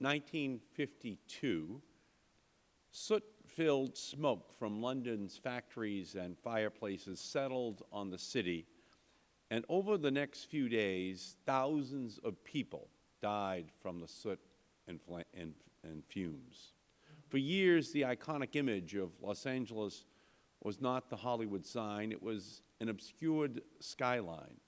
1952, soot-filled smoke from London's factories and fireplaces settled on the city, and over the next few days, thousands of people died from the soot and, and, and fumes. For years, the iconic image of Los Angeles was not the Hollywood sign, it was an obscured skyline.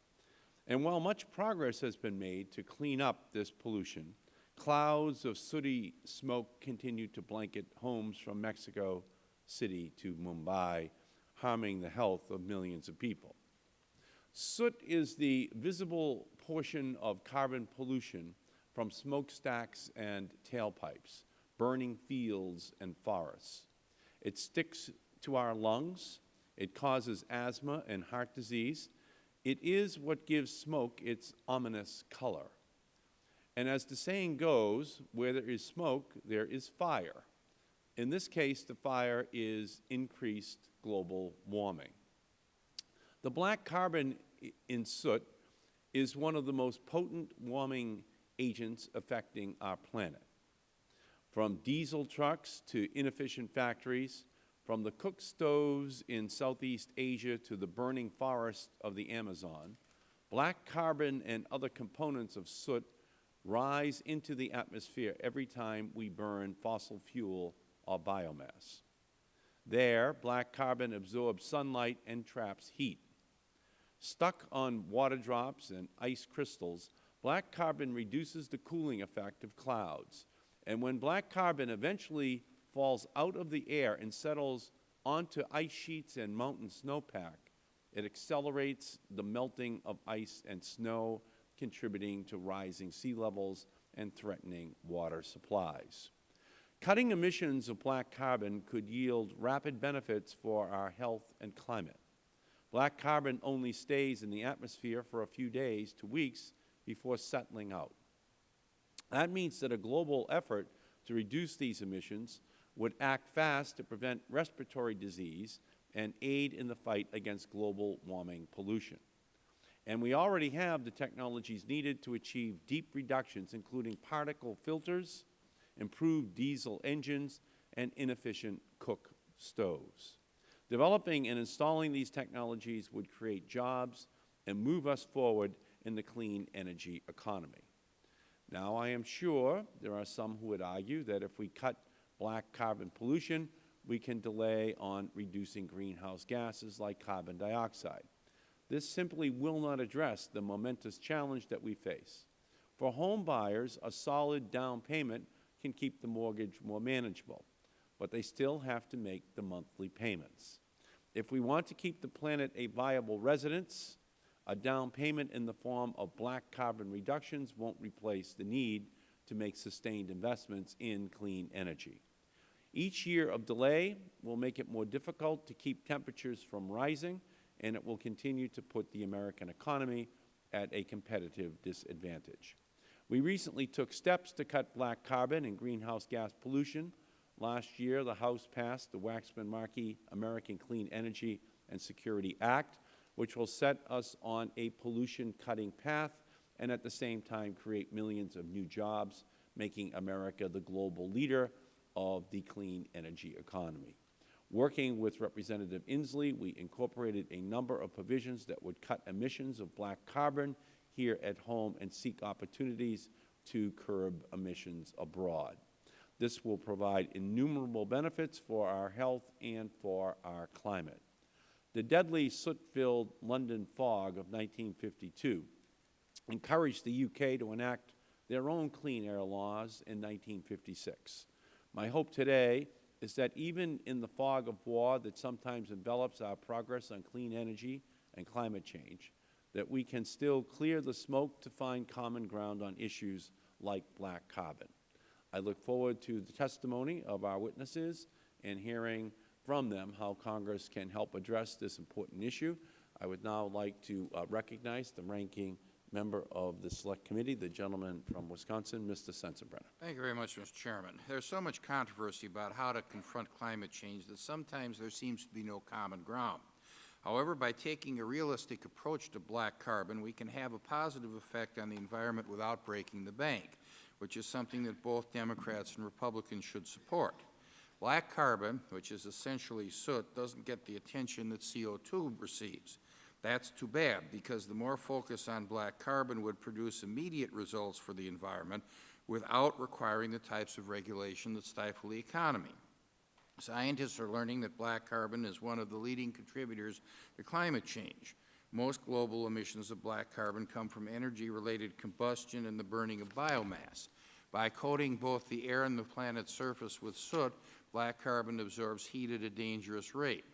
And while much progress has been made to clean up this pollution, clouds of sooty smoke continue to blanket homes from Mexico City to Mumbai, harming the health of millions of people. Soot is the visible portion of carbon pollution from smokestacks and tailpipes, burning fields and forests. It sticks to our lungs. It causes asthma and heart disease. It is what gives smoke its ominous color. And as the saying goes, where there is smoke, there is fire. In this case, the fire is increased global warming. The black carbon in soot is one of the most potent warming agents affecting our planet. From diesel trucks to inefficient factories, from the cook stoves in Southeast Asia to the burning forests of the Amazon, black carbon and other components of soot rise into the atmosphere every time we burn fossil fuel or biomass. There, black carbon absorbs sunlight and traps heat. Stuck on water drops and ice crystals, black carbon reduces the cooling effect of clouds. And when black carbon eventually falls out of the air and settles onto ice sheets and mountain snowpack. It accelerates the melting of ice and snow, contributing to rising sea levels and threatening water supplies. Cutting emissions of black carbon could yield rapid benefits for our health and climate. Black carbon only stays in the atmosphere for a few days to weeks before settling out. That means that a global effort to reduce these emissions would act fast to prevent respiratory disease and aid in the fight against global warming pollution. And we already have the technologies needed to achieve deep reductions, including particle filters, improved diesel engines, and inefficient cook stoves. Developing and installing these technologies would create jobs and move us forward in the clean energy economy. Now, I am sure there are some who would argue that if we cut black carbon pollution, we can delay on reducing greenhouse gases like carbon dioxide. This simply will not address the momentous challenge that we face. For home buyers, a solid down payment can keep the mortgage more manageable, but they still have to make the monthly payments. If we want to keep the planet a viable residence, a down payment in the form of black carbon reductions won't replace the need to make sustained investments in clean energy. Each year of delay will make it more difficult to keep temperatures from rising, and it will continue to put the American economy at a competitive disadvantage. We recently took steps to cut black carbon and greenhouse gas pollution. Last year, the House passed the Waxman-Markey American Clean Energy and Security Act, which will set us on a pollution-cutting path and at the same time create millions of new jobs, making America the global leader of the clean energy economy. Working with Representative Inslee, we incorporated a number of provisions that would cut emissions of black carbon here at home and seek opportunities to curb emissions abroad. This will provide innumerable benefits for our health and for our climate. The deadly soot-filled London fog of 1952 encouraged the UK to enact their own clean air laws in 1956. My hope today is that even in the fog of war that sometimes envelops our progress on clean energy and climate change, that we can still clear the smoke to find common ground on issues like black carbon. I look forward to the testimony of our witnesses and hearing from them how Congress can help address this important issue. I would now like to uh, recognize the ranking member of the Select Committee, the gentleman from Wisconsin, Mr. Sensenbrenner. Thank you very much, Mr. Chairman. There's so much controversy about how to confront climate change that sometimes there seems to be no common ground. However, by taking a realistic approach to black carbon, we can have a positive effect on the environment without breaking the bank. which is something that both Democrats and Republicans should support. Black carbon, which is essentially soot, doesn't get the attention that CO2 receives. That's too bad, because the more focus on black carbon would produce immediate results for the environment without requiring the types of regulation that stifle the economy. Scientists are learning that black carbon is one of the leading contributors to climate change. Most global emissions of black carbon come from energy-related combustion and the burning of biomass. By coating both the air and the planet's surface with soot, black carbon absorbs heat at a dangerous rate.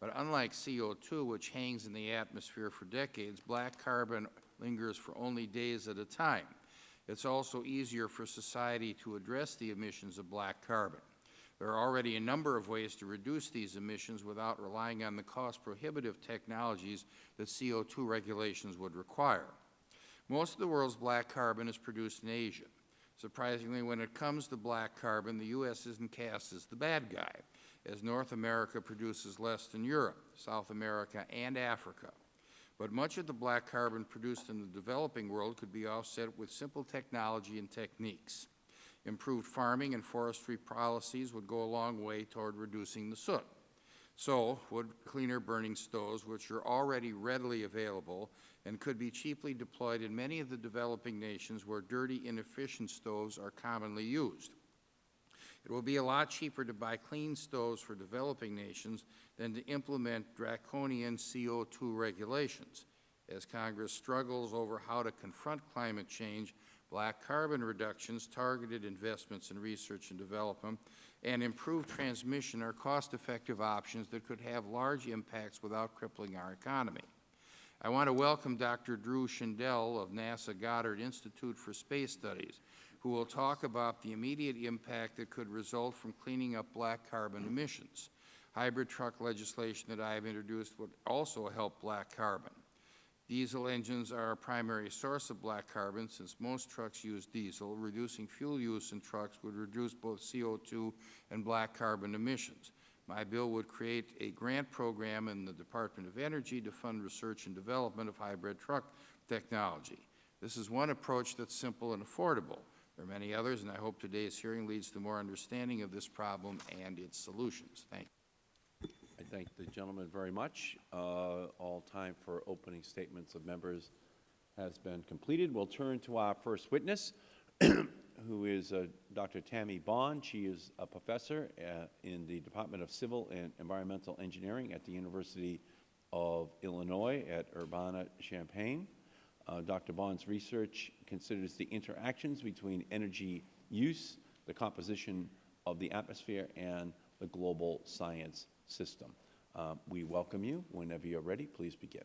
But unlike CO2, which hangs in the atmosphere for decades, black carbon lingers for only days at a time. It's also easier for society to address the emissions of black carbon. There are already a number of ways to reduce these emissions without relying on the cost-prohibitive technologies that CO2 regulations would require. Most of the world's black carbon is produced in Asia. Surprisingly, when it comes to black carbon, the U.S. isn't cast as the bad guy, as North America produces less than Europe, South America, and Africa. But much of the black carbon produced in the developing world could be offset with simple technology and techniques. Improved farming and forestry policies would go a long way toward reducing the soot. So would cleaner burning stoves, which are already readily available and could be cheaply deployed in many of the developing nations where dirty, inefficient stoves are commonly used. It will be a lot cheaper to buy clean stoves for developing nations than to implement draconian CO2 regulations. As Congress struggles over how to confront climate change, black carbon reductions, targeted investments in research and development, and improved transmission are cost-effective options that could have large impacts without crippling our economy. I want to welcome Dr. Drew Shindell of NASA Goddard Institute for Space Studies, who will talk about the immediate impact that could result from cleaning up black carbon emissions. Hybrid truck legislation that I have introduced would also help black carbon. Diesel engines are a primary source of black carbon since most trucks use diesel. Reducing fuel use in trucks would reduce both CO2 and black carbon emissions. My bill would create a grant program in the Department of Energy to fund research and development of hybrid truck technology. This is one approach that's simple and affordable. There are many others, and I hope today's hearing leads to more understanding of this problem and its solutions. Thank you. I thank the gentleman very much. Uh, All time for opening statements of members has been completed. We'll turn to our first witness, who is uh, Dr. Tami Bond. She is a professor uh, in the Department of Civil and Environmental Engineering at the University of Illinois at Urbana-Champaign. Uh, Dr. Bond's research considers the interactions between energy use, the composition of the atmosphere, and the global science system. Uh, we welcome you. Whenever you're ready, please begin.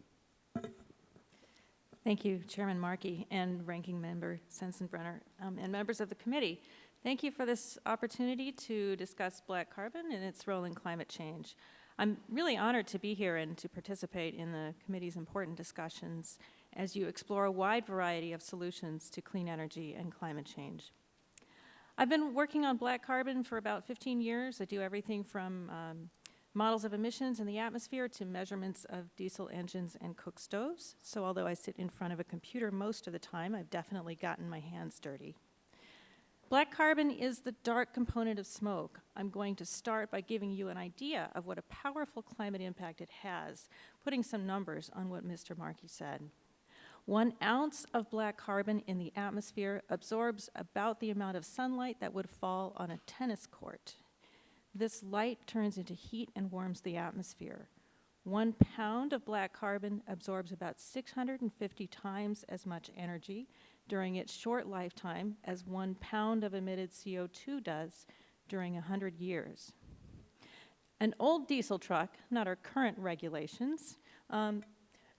Thank you, Chairman Markey and Ranking Member Sensenbrenner, um, and members of the committee. Thank you for this opportunity to discuss black carbon and its role in climate change. I'm really honored to be here and to participate in the committee's important discussions as you explore a wide variety of solutions to clean energy and climate change. I've been working on black carbon for about 15 years. I do everything from um, models of emissions in the atmosphere to measurements of diesel engines and cook stoves. So although I sit in front of a computer most of the time, I've definitely gotten my hands dirty. Black carbon is the dark component of smoke. I'm going to start by giving you an idea of what a powerful climate impact it has, putting some numbers on what Mr. Markey said. One ounce of black carbon in the atmosphere absorbs about the amount of sunlight that would fall on a tennis court. This light turns into heat and warms the atmosphere. One pound of black carbon absorbs about 650 times as much energy during its short lifetime as one pound of emitted CO2 does during 100 years. An old diesel truck, not our current regulations, um,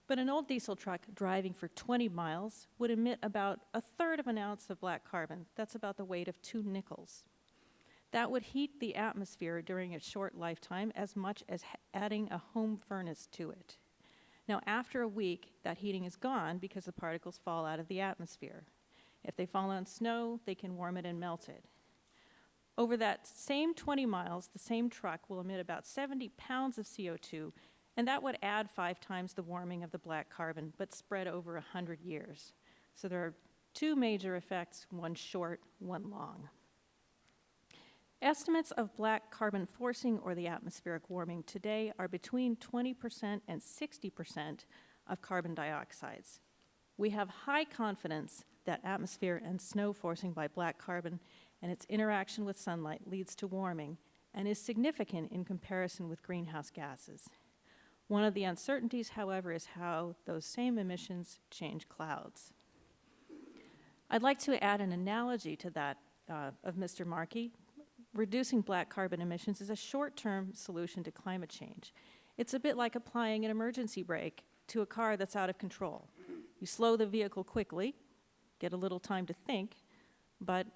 but an old diesel truck driving for 20 miles would emit about a third of an ounce of black carbon. That's about the weight of two nickels. That would heat the atmosphere during its short lifetime as much as adding a home furnace to it. Now, after a week, that heating is gone because the particles fall out of the atmosphere. If they fall on snow, they can warm it and melt it. Over that same 20 miles, the same truck will emit about 70 pounds of CO2 and that would add five times the warming of the black carbon, but spread over 100 years. So there are Two major effects, one short, one long. Estimates of black carbon forcing or the atmospheric warming today are between 20% and 60% of carbon dioxides. We have high confidence that atmosphere and snow forcing by black carbon and its interaction with sunlight leads to warming and is significant in comparison with greenhouse gases. One of the uncertainties, however, is how those same emissions change clouds. I'd like to add an analogy to that uh, of Mr. Markey. Reducing black carbon emissions is a short-term solution to climate change. It's a bit like applying an emergency brake to a car that's out of control. You slow the vehicle quickly, get a little time to think, but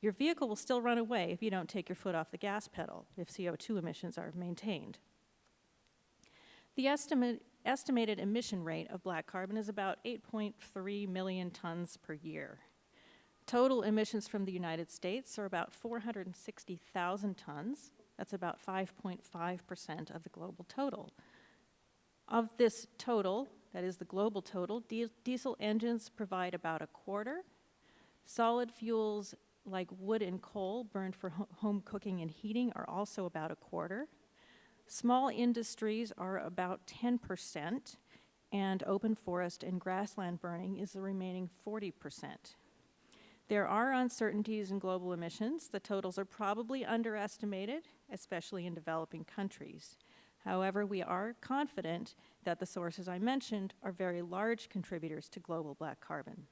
your vehicle will still run away if you don't take your foot off the gas pedal if CO2 emissions are maintained. The estimate, estimated emission rate of black carbon is about 8.3 million tons per year. Total emissions from the United States are about 460,000 tons. That's about 5.5% of the global total. Of this total, that is the global total, di diesel engines provide about a quarter. Solid fuels like wood and coal burned for ho home cooking and heating are also about a quarter. Small industries are about 10%, and open forest and grassland burning is the remaining 40%. There are uncertainties in global emissions. The totals are probably underestimated, especially in developing countries. However, we are confident that the sources I mentioned are very large contributors to global black carbon.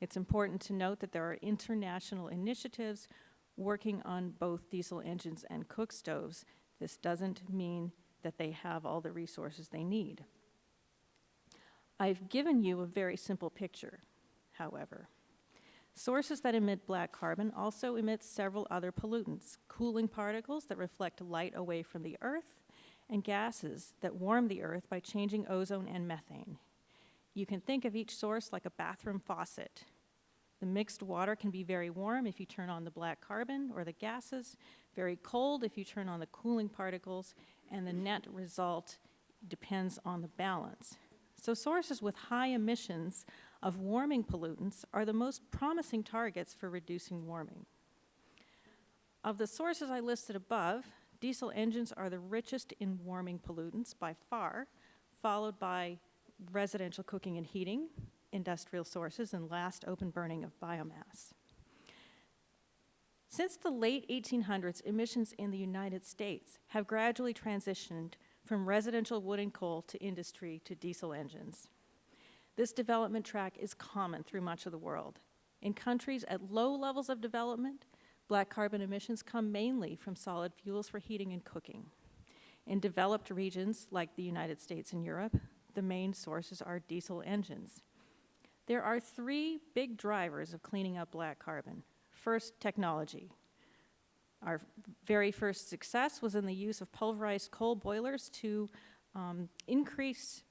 It's important to note that there are international initiatives working on both diesel engines and cook stoves. This doesn't mean that they have all the resources they need. I've given you a very simple picture, however. Sources that emit black carbon also emit several other pollutants, cooling particles that reflect light away from the Earth, and gases that warm the Earth by changing ozone and methane. You can think of each source like a bathroom faucet. The mixed water can be very warm if you turn on the black carbon or the gases, very cold if you turn on the cooling particles, and the net result depends on the balance. So sources with high emissions of warming pollutants are the most promising targets for reducing warming. Of the sources I listed above, diesel engines are the richest in warming pollutants by far, followed by residential cooking and heating, industrial sources, and last open burning of biomass. Since the late 1800s, emissions in the United States have gradually transitioned from residential wood and coal to industry to diesel engines. This development track is common through much of the world. In countries at low levels of development, black carbon emissions come mainly from solid fuels for heating and cooking. In developed regions like the United States and Europe, the main sources are diesel engines. There are three big drivers of cleaning up black carbon. First, technology. Our very first success was in the use of pulverized coal boilers to um, increase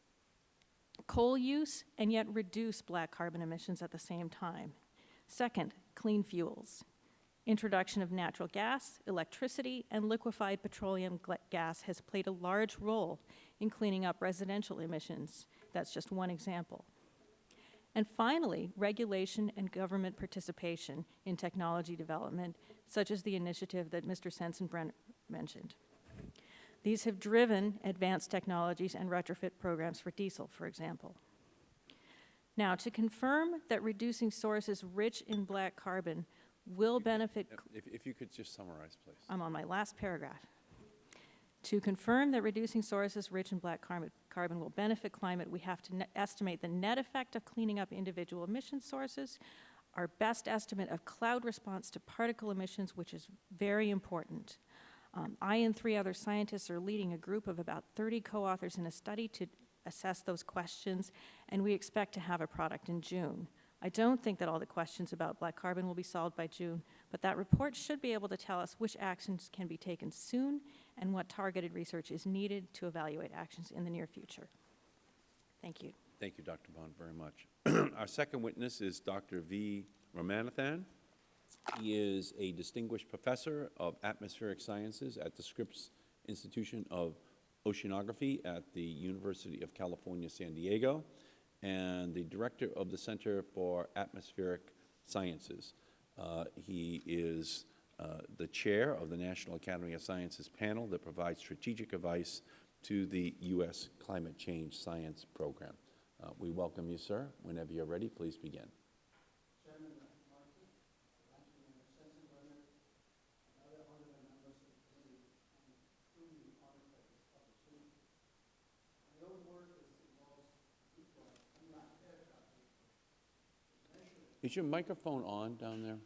coal use and yet reduce black carbon emissions at the same time. Second, clean fuels. Introduction of natural gas, electricity, and liquefied petroleum gas has played a large role in cleaning up residential emissions. That's just one example. And finally, regulation and government participation in technology development, such as the initiative that Mr. Sensenbrenner mentioned. These have driven advanced technologies and retrofit programs for diesel, for example. Now, to confirm that reducing sources rich in black carbon will benefit, If, if you could just summarize, please. I'm on my last paragraph. To confirm that reducing sources rich in black carbon, carbon will benefit climate, we have to estimate the net effect of cleaning up individual emission sources, our best estimate of cloud response to particle emissions, which is very important. Um, I and three other scientists are leading a group of about 30 co-authors in a study to assess those questions, and we expect to have a product in June. I don't think that all the questions about black carbon will be solved by June, but that report should be able to tell us which actions can be taken soon and what targeted research is needed to evaluate actions in the near future. Thank you. Thank you, Dr. Bond, very much. Our second witness is Dr. V. Ramanathan. He is a distinguished professor of atmospheric sciences at the Scripps Institution of Oceanography at the University of California, San Diego, and the Director of the Center for Atmospheric Sciences. Uh, He is uh, the Chair of the National Academy of Sciences panel that provides strategic advice to the U.S. Climate Change Science Program. Uh, We welcome you, sir. Whenever you're ready, please begin. Is your microphone on down there?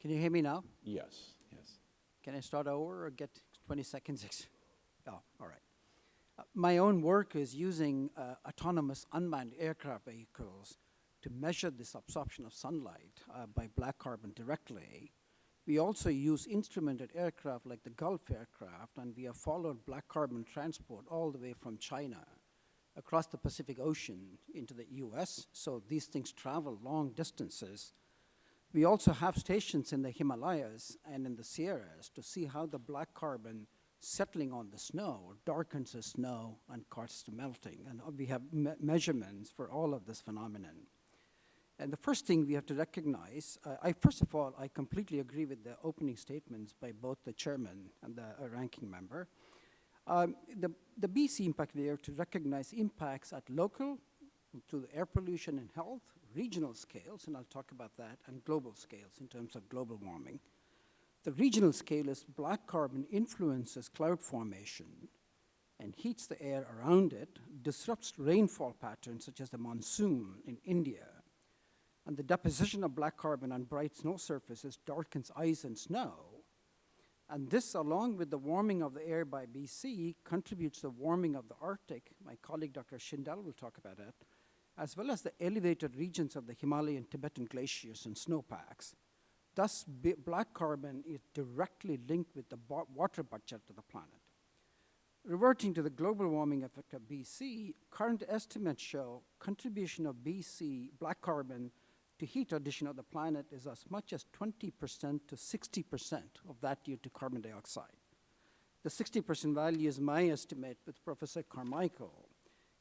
Can you hear me now? Yes, yes. Can I start over or get 20 seconds? Oh, all right. Uh, My own work is using uh, autonomous unmanned aircraft vehicles to measure this absorption of sunlight uh, by black carbon directly. We also use instrumented aircraft like the Gulf aircraft, and we have followed black carbon transport all the way from China across the Pacific Ocean into the US. So these things travel long distances. We also have stations in the Himalayas and in the Sierras to see how the black carbon settling on the snow darkens the snow and causes the melting. And we have me- measurements for all of this phenomenon. And the first thing we have to recognize, uh, I first of all, I completely agree with the opening statements by both the chairman and the uh, ranking member. Um, the, the BC impact have to recognize impacts at local to the air pollution and health, regional scales, and I'll talk about that, and global scales in terms of global warming. The regional scale is black carbon influences cloud formation and heats the air around it, disrupts rainfall patterns such as the monsoon in India, and the deposition of black carbon on bright snow surfaces darkens ice and snow. And this, along with the warming of the air by BC, contributes to the warming of the Arctic. My colleague Dr. Shindell will talk about it, as well as the elevated regions of the Himalayan Tibetan glaciers and snowpacks. Thus, black carbon is directly linked with the water budget of the planet. Reverting to the global warming effect of BC, current estimates show contribution of BC black carbon to heat addition of the planet is as much as 20% to 60% of that due to carbon dioxide. The 60% value is my estimate with Professor Carmichael,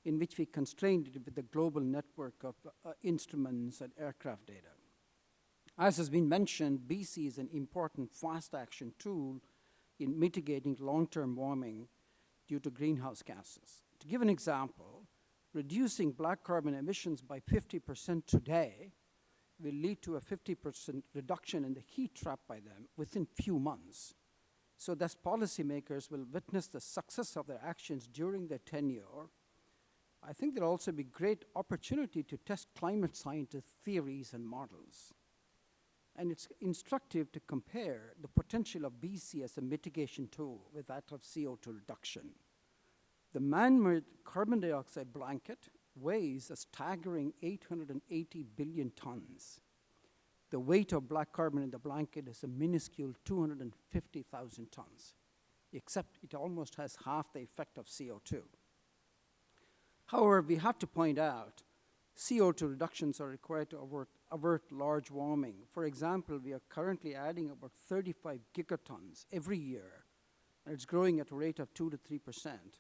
in which we constrained it with the global network of uh, instruments and aircraft data. As has been mentioned, BC is an important fast action tool in mitigating long-term warming due to greenhouse gases. To give an example, reducing black carbon emissions by 50% today will lead to a 50% reduction in the heat trapped by them within few months. So thus policymakers will witness the success of their actions during their tenure. I think there'll also be great opportunity to test climate scientist theories and models. And it's instructive to compare the potential of BC as a mitigation tool with that of CO2 reduction. The man-made carbon dioxide blanket weighs a staggering 880 billion tons. The weight of black carbon in the blanket is a minuscule 250,000 tons, except it almost has half the effect of CO2. However, we have to point out CO2 reductions are required to avert, avert large warming. For example, we are currently adding about 35 gigatons every year, and it's growing at a rate of 2 to 3 percent.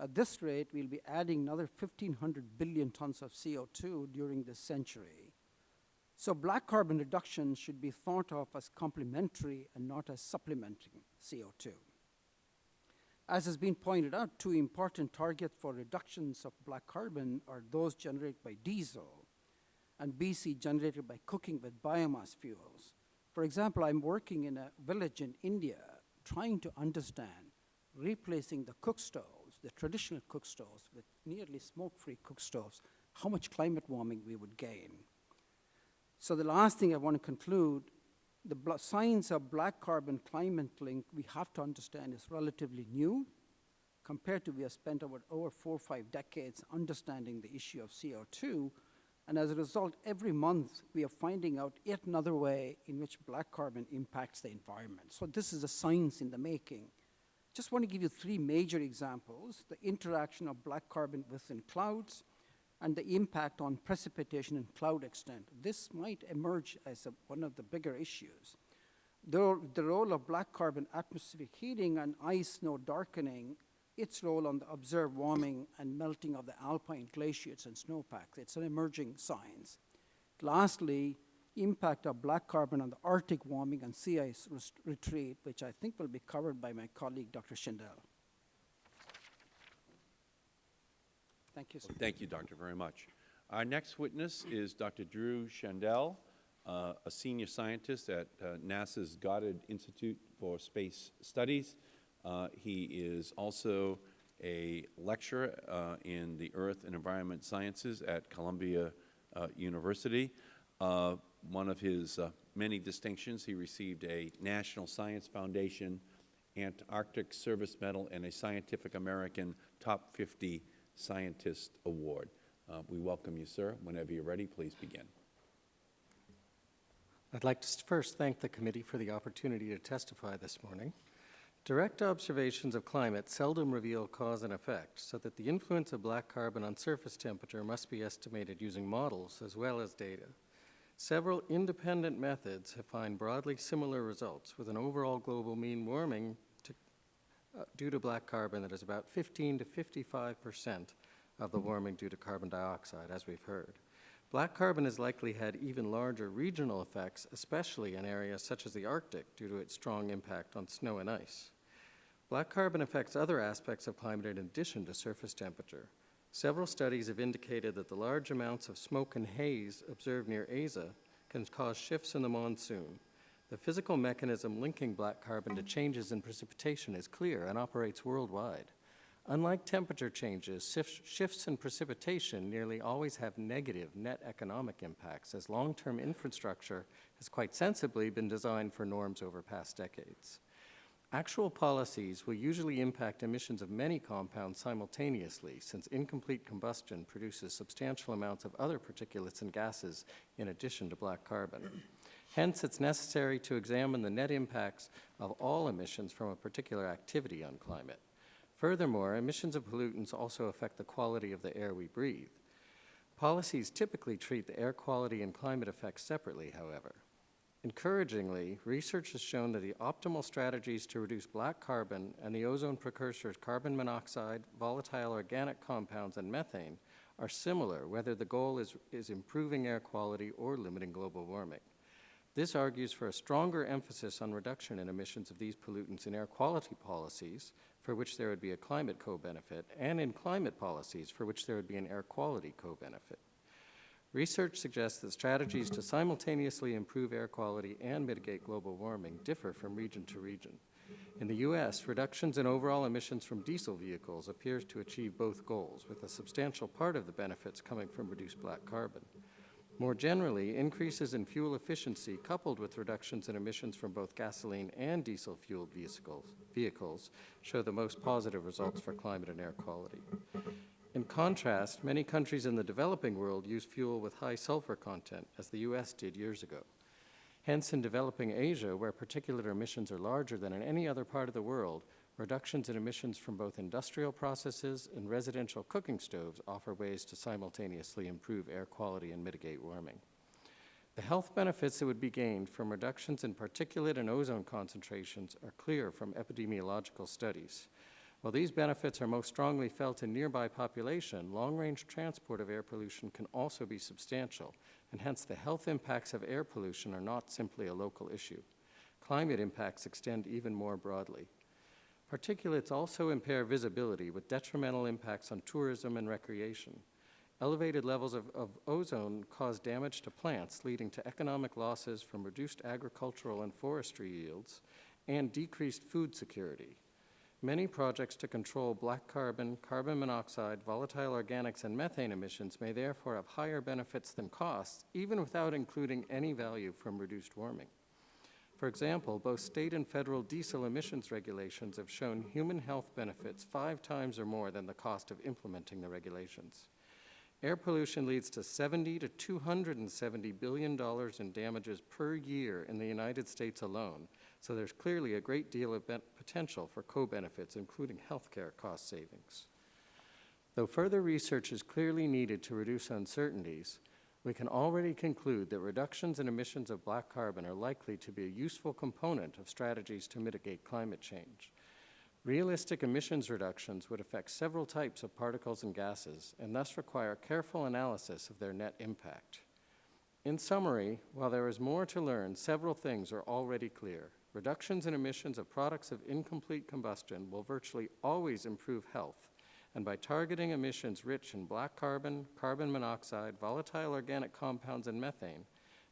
At this rate, we'll be adding another 1,500 billion tons of CO2 during this century. So black carbon reduction should be thought of as complementary and not as supplementing CO2. As has been pointed out, two important targets for reductions of black carbon are those generated by diesel and BC generated by cooking with biomass fuels. For example, I'm working in a village in India trying to understand replacing the cook stoves, the traditional cook stoves, with nearly smoke-free cook stoves, how much climate warming we would gain. So the last thing I want to conclude, the science of black carbon climate link we have to understand is relatively new compared to we have spent over, over four or five decades understanding the issue of CO2. And as a result, every month we are finding out yet another way in which black carbon impacts the environment. So this is a science in the making. Just want to give you three major examples, the interaction of black carbon within clouds, and the impact on precipitation and cloud extent. This might emerge as a, one of the bigger issues. The, the role of black carbon atmospheric heating and ice snow darkening its role on the observed warming and melting of the alpine glaciers and snowpacks. It's an emerging science. Lastly, impact of black carbon on the Arctic warming and sea ice retreat, which I think will be covered by my colleague, Dr. Shindell. Thank you, sir. Thank you, Doctor, very much. Our next witness is Dr. Drew Shindell, uh, a senior scientist at uh, NASA's Goddard Institute for Space Studies. Uh, He is also a lecturer uh, in the Earth and Environment Sciences at Columbia uh, University. Uh, One of his many distinctions, he received a National Science Foundation Antarctic Service Medal and a Scientific American Top 50 Scientist Award. Uh, We welcome you, sir. Whenever you're ready, please begin. I'd like to first thank the committee for the opportunity to testify this morning. Direct observations of climate seldom reveal cause and effect, so that the influence of black carbon on surface temperature must be estimated using models as well as data. Several independent methods have found broadly similar results, with an overall global mean warming Uh, due to black carbon that is about 15 to 55 percent of the warming due to carbon dioxide, as we've heard. Black carbon has likely had even larger regional effects, especially in areas such as the Arctic, due to its strong impact on snow and ice. Black carbon affects other aspects of climate in addition to surface temperature. Several studies have indicated that the large amounts of smoke and haze observed near Asia can cause shifts in the monsoon. The physical mechanism linking black carbon to changes in precipitation is clear and operates worldwide. Unlike temperature changes, shifts in precipitation nearly always have negative net economic impacts, as long term infrastructure has quite sensibly been designed for norms over past decades. Actual policies will usually impact emissions of many compounds simultaneously, since incomplete combustion produces substantial amounts of other particulates and gases in addition to black carbon. Hence, it's necessary to examine the net impacts of all emissions from a particular activity on climate. Furthermore, emissions of pollutants also affect the quality of the air we breathe. Policies typically treat the air quality and climate effects separately, however. Encouragingly, research has shown that the optimal strategies to reduce black carbon and the ozone precursors carbon monoxide, volatile organic compounds, and methane are similar, whether the goal is, is improving air quality or limiting global warming. This argues for a stronger emphasis on reduction in emissions of these pollutants in air quality policies, for which there would be a climate co-benefit, and in climate policies, for which there would be an air quality co-benefit. Research suggests that strategies to simultaneously improve air quality and mitigate global warming differ from region to region. In the U.S., reductions in overall emissions from diesel vehicles appears to achieve both goals, with a substantial part of the benefits coming from reduced black carbon. More generally, increases in fuel efficiency coupled with reductions in emissions from both gasoline and diesel-fueled vehicles, vehicles show the most positive results for climate and air quality. In contrast, many countries in the developing world use fuel with high sulfur content, as the U.S. did years ago. Hence, in developing Asia, where particulate emissions are larger than in any other part of the world, reductions in emissions from both industrial processes and residential cooking stoves offer ways to simultaneously improve air quality and mitigate warming. The health benefits that would be gained from reductions in particulate and ozone concentrations are clear from epidemiological studies. While these benefits are most strongly felt in nearby population, long-range transport of air pollution can also be substantial, and hence the health impacts of air pollution are not simply a local issue. Climate impacts extend even more broadly. Particulates also impair visibility with detrimental impacts on tourism and recreation. Elevated levels of, of, ozone cause damage to plants, leading to economic losses from reduced agricultural and forestry yields and decreased food security. Many projects to control black carbon, carbon monoxide, volatile organics, and methane emissions may therefore have higher benefits than costs, even without including any value from reduced warming. For example, both state and federal diesel emissions regulations have shown human health benefits five times or more than the cost of implementing the regulations. Air pollution leads to 70 to 270 billion dollars in damages per year in the United States alone, so there's clearly a great deal of potential for co-benefits, including healthcare cost savings. Though further research is clearly needed to reduce uncertainties, we can already conclude that reductions in emissions of black carbon are likely to be a useful component of strategies to mitigate climate change. Realistic emissions reductions would affect several types of particles and gases and thus require careful analysis of their net impact. In summary, while there is more to learn, several things are already clear. Reductions in emissions of products of incomplete combustion will virtually always improve health, and by targeting emissions rich in black carbon, carbon monoxide, volatile organic compounds, and methane,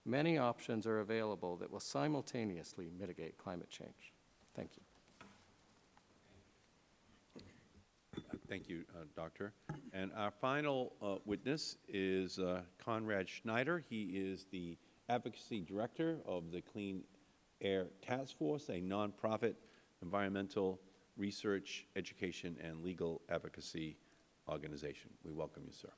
many options are available that will simultaneously mitigate climate change. Thank you. Thank you, uh, Doctor. And our final uh, witness is uh, Conrad Schneider. He is the Advocacy Director of the Clean Air Task Force, a nonprofit environmental research, education, and legal advocacy organization. We welcome you, sir.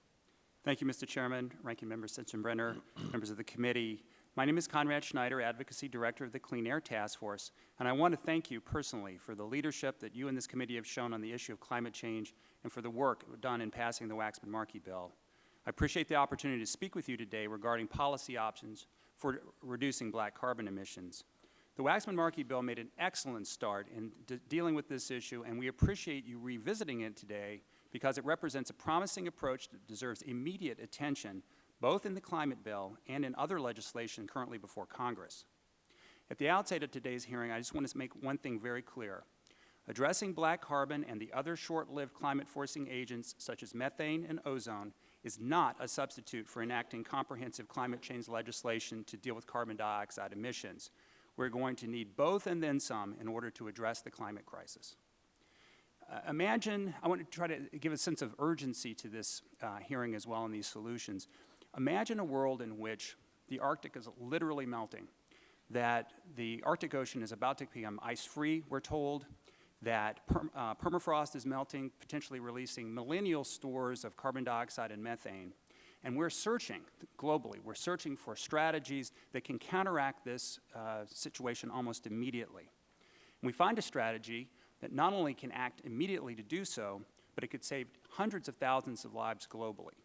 Thank you, Mr. Chairman, Ranking Member Sensenbrenner, members of the committee. My name is Conrad Schneider, Advocacy Director of the Clean Air Task Force, and I want to thank you personally for the leadership that you and this committee have shown on the issue of climate change and for the work done in passing the Waxman-Markey bill. I appreciate the opportunity to speak with you today regarding policy options for reducing black carbon emissions. The Waxman-Markey bill made an excellent start in de dealing with this issue, and we appreciate you revisiting it today because it represents a promising approach that deserves immediate attention both in the climate bill and in other legislation currently before Congress. At the outset of today's hearing, I just want to make one thing very clear. Addressing black carbon and the other short-lived climate-forcing agents, such as methane and ozone, is not a substitute for enacting comprehensive climate change legislation to deal with carbon dioxide emissions. We're going to need both and then some in order to address the climate crisis. Uh, imagine, I want to try to give a sense of urgency to this uh, hearing as well and these solutions. Imagine a world in which the Arctic is literally melting, that the Arctic Ocean is about to become ice-free, we're told, that perm, uh, permafrost is melting, potentially releasing millennial stores of carbon dioxide and methane. And we're searching globally, we're searching for strategies that can counteract this uh, situation almost immediately. And we find a strategy that not only can act immediately to do so, but it could save hundreds of thousands of lives globally.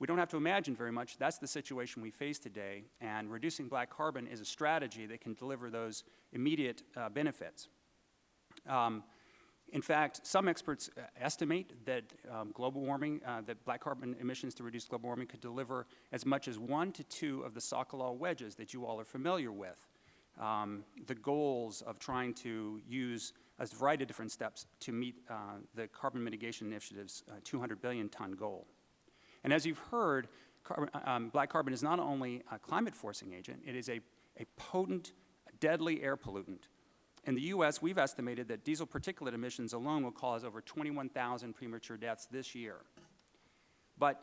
We don't have to imagine very much. That's the situation we face today, and reducing black carbon is a strategy that can deliver those immediate uh, benefits. Um, in fact, some experts uh, estimate that um, global warming, uh, that black carbon emissions to reduce global warming could deliver as much as one to two of the Socolow wedges that you all are familiar with. Um, the goals of trying to use a variety of different steps to meet uh, the Carbon Mitigation Initiative's uh, 200 billion ton goal. And as you've heard, carbon, um, black carbon is not only a climate forcing agent, it is a, a potent, deadly air pollutant in the U.S., we've estimated that diesel particulate emissions alone will cause over 21,000 premature deaths this year. But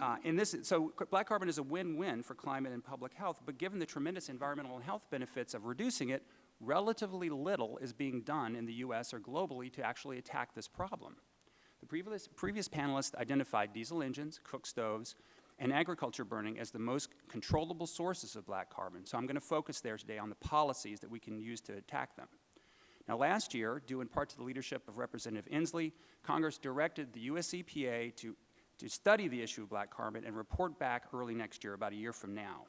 uh, in this, so black carbon is a win-win for climate and public health, but given the tremendous environmental and health benefits of reducing it, relatively little is being done in the U.S. or globally to actually attack this problem. The previous, previous panelists identified diesel engines, cook stoves, and agriculture burning as the most controllable sources of black carbon. So I'm going to focus there today on the policies that we can use to attack them. Now last year, due in part to the leadership of Representative Inslee, Congress directed the US EPA to, to study the issue of black carbon and report back early next year, about a year from now.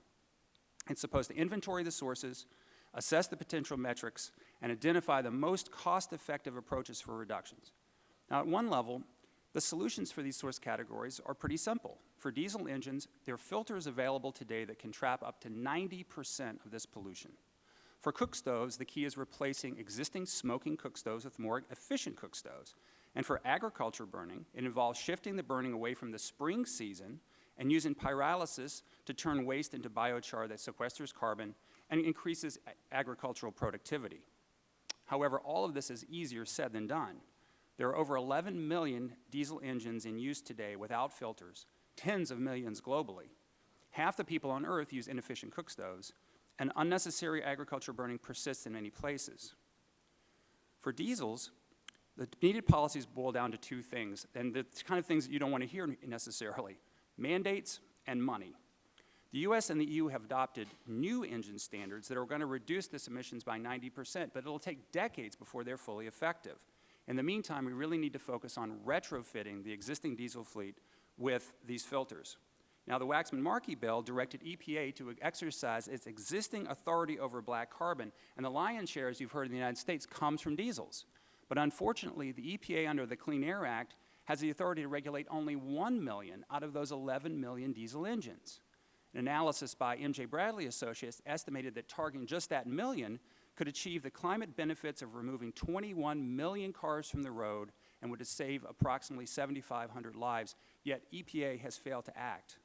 It's supposed to inventory the sources, assess the potential metrics, and identify the most cost-effective approaches for reductions. Now at one level, the solutions for these source categories are pretty simple. For diesel engines, there are filters available today that can trap up to 90% of this pollution. For cook stoves, the key is replacing existing smoking cook stoves with more efficient cook stoves. And for agriculture burning, it involves shifting the burning away from the spring season and using pyrolysis to turn waste into biochar that sequesters carbon and increases agricultural productivity. However, all of this is easier said than done. There are over 11 million diesel engines in use today without filters, tens of millions globally. Half the people on Earth use inefficient cook stoves, and unnecessary agriculture burning persists in many places. For diesels, the needed policies boil down to two things, and the kind of things that you don't want to hear necessarily, mandates and money. The US and the EU have adopted new engine standards that are going to reduce this emissions by 90%, but it'll take decades before they're fully effective. In the meantime, we really need to focus on retrofitting the existing diesel fleet with these filters. Now, the Waxman-Markey bill directed EPA to exercise its existing authority over black carbon, and the lion's share, as you've heard in the United States, comes from diesels. But unfortunately, the EPA under the Clean Air Act has the authority to regulate only 1 million out of those 11 million diesel engines. An analysis by M.J. Bradley Associates estimated that targeting just that million could achieve the climate benefits of removing 21 million cars from the road and would save approximately 7,500 lives, yet EPA has failed to act.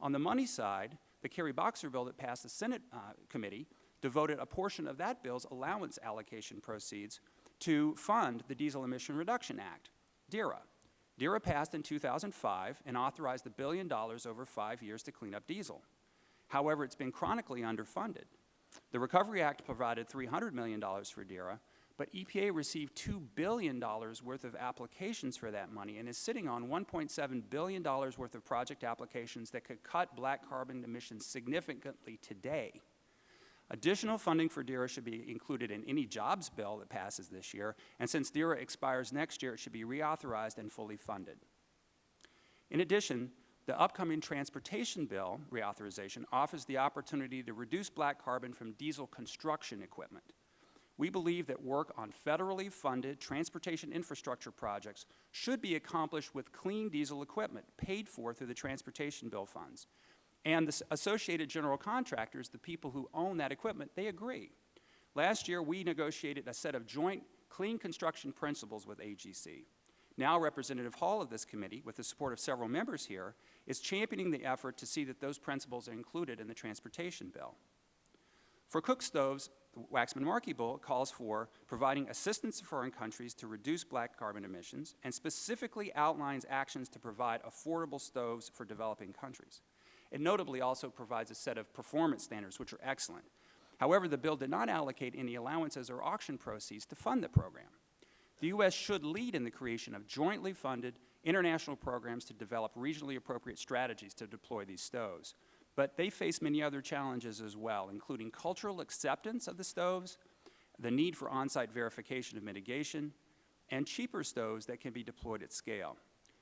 On the money side, the Kerry Boxer bill that passed the Senate uh, committee devoted a portion of that bill's allowance allocation proceeds to fund the Diesel Emission Reduction Act, DERA. DERA passed in 2005 and authorized a billion dollars over five years to clean up diesel. However, it's been chronically underfunded. The Recovery Act provided $300 million for DERA, but EPA received $2 billion worth of applications for that money and is sitting on $1.7 billion worth of project applications that could cut black carbon emissions significantly today. Additional funding for DERA should be included in any jobs bill that passes this year, and since DERA expires next year, it should be reauthorized and fully funded. In addition, the upcoming transportation bill reauthorization offers the opportunity to reduce black carbon from diesel construction equipment. We believe that work on federally funded transportation infrastructure projects should be accomplished with clean diesel equipment paid for through the transportation bill funds. And the associated general contractors, the people who own that equipment, they agree. Last year, we negotiated a set of joint clean construction principles with AGC. Now, Representative Hall of this committee, with the support of several members here, is championing the effort to see that those principles are included in the transportation bill. For cook stoves, the Waxman-Markey bill calls for providing assistance to foreign countries to reduce black carbon emissions and specifically outlines actions to provide affordable stoves for developing countries. It notably also provides a set of performance standards, which are excellent. However, the bill did not allocate any allowances or auction proceeds to fund the program. The U.S. should lead in the creation of jointly funded international programs to develop regionally appropriate strategies to deploy these stoves. But they face many other challenges as well, including cultural acceptance of the stoves, the need for on-site verification of mitigation, and cheaper stoves that can be deployed at scale.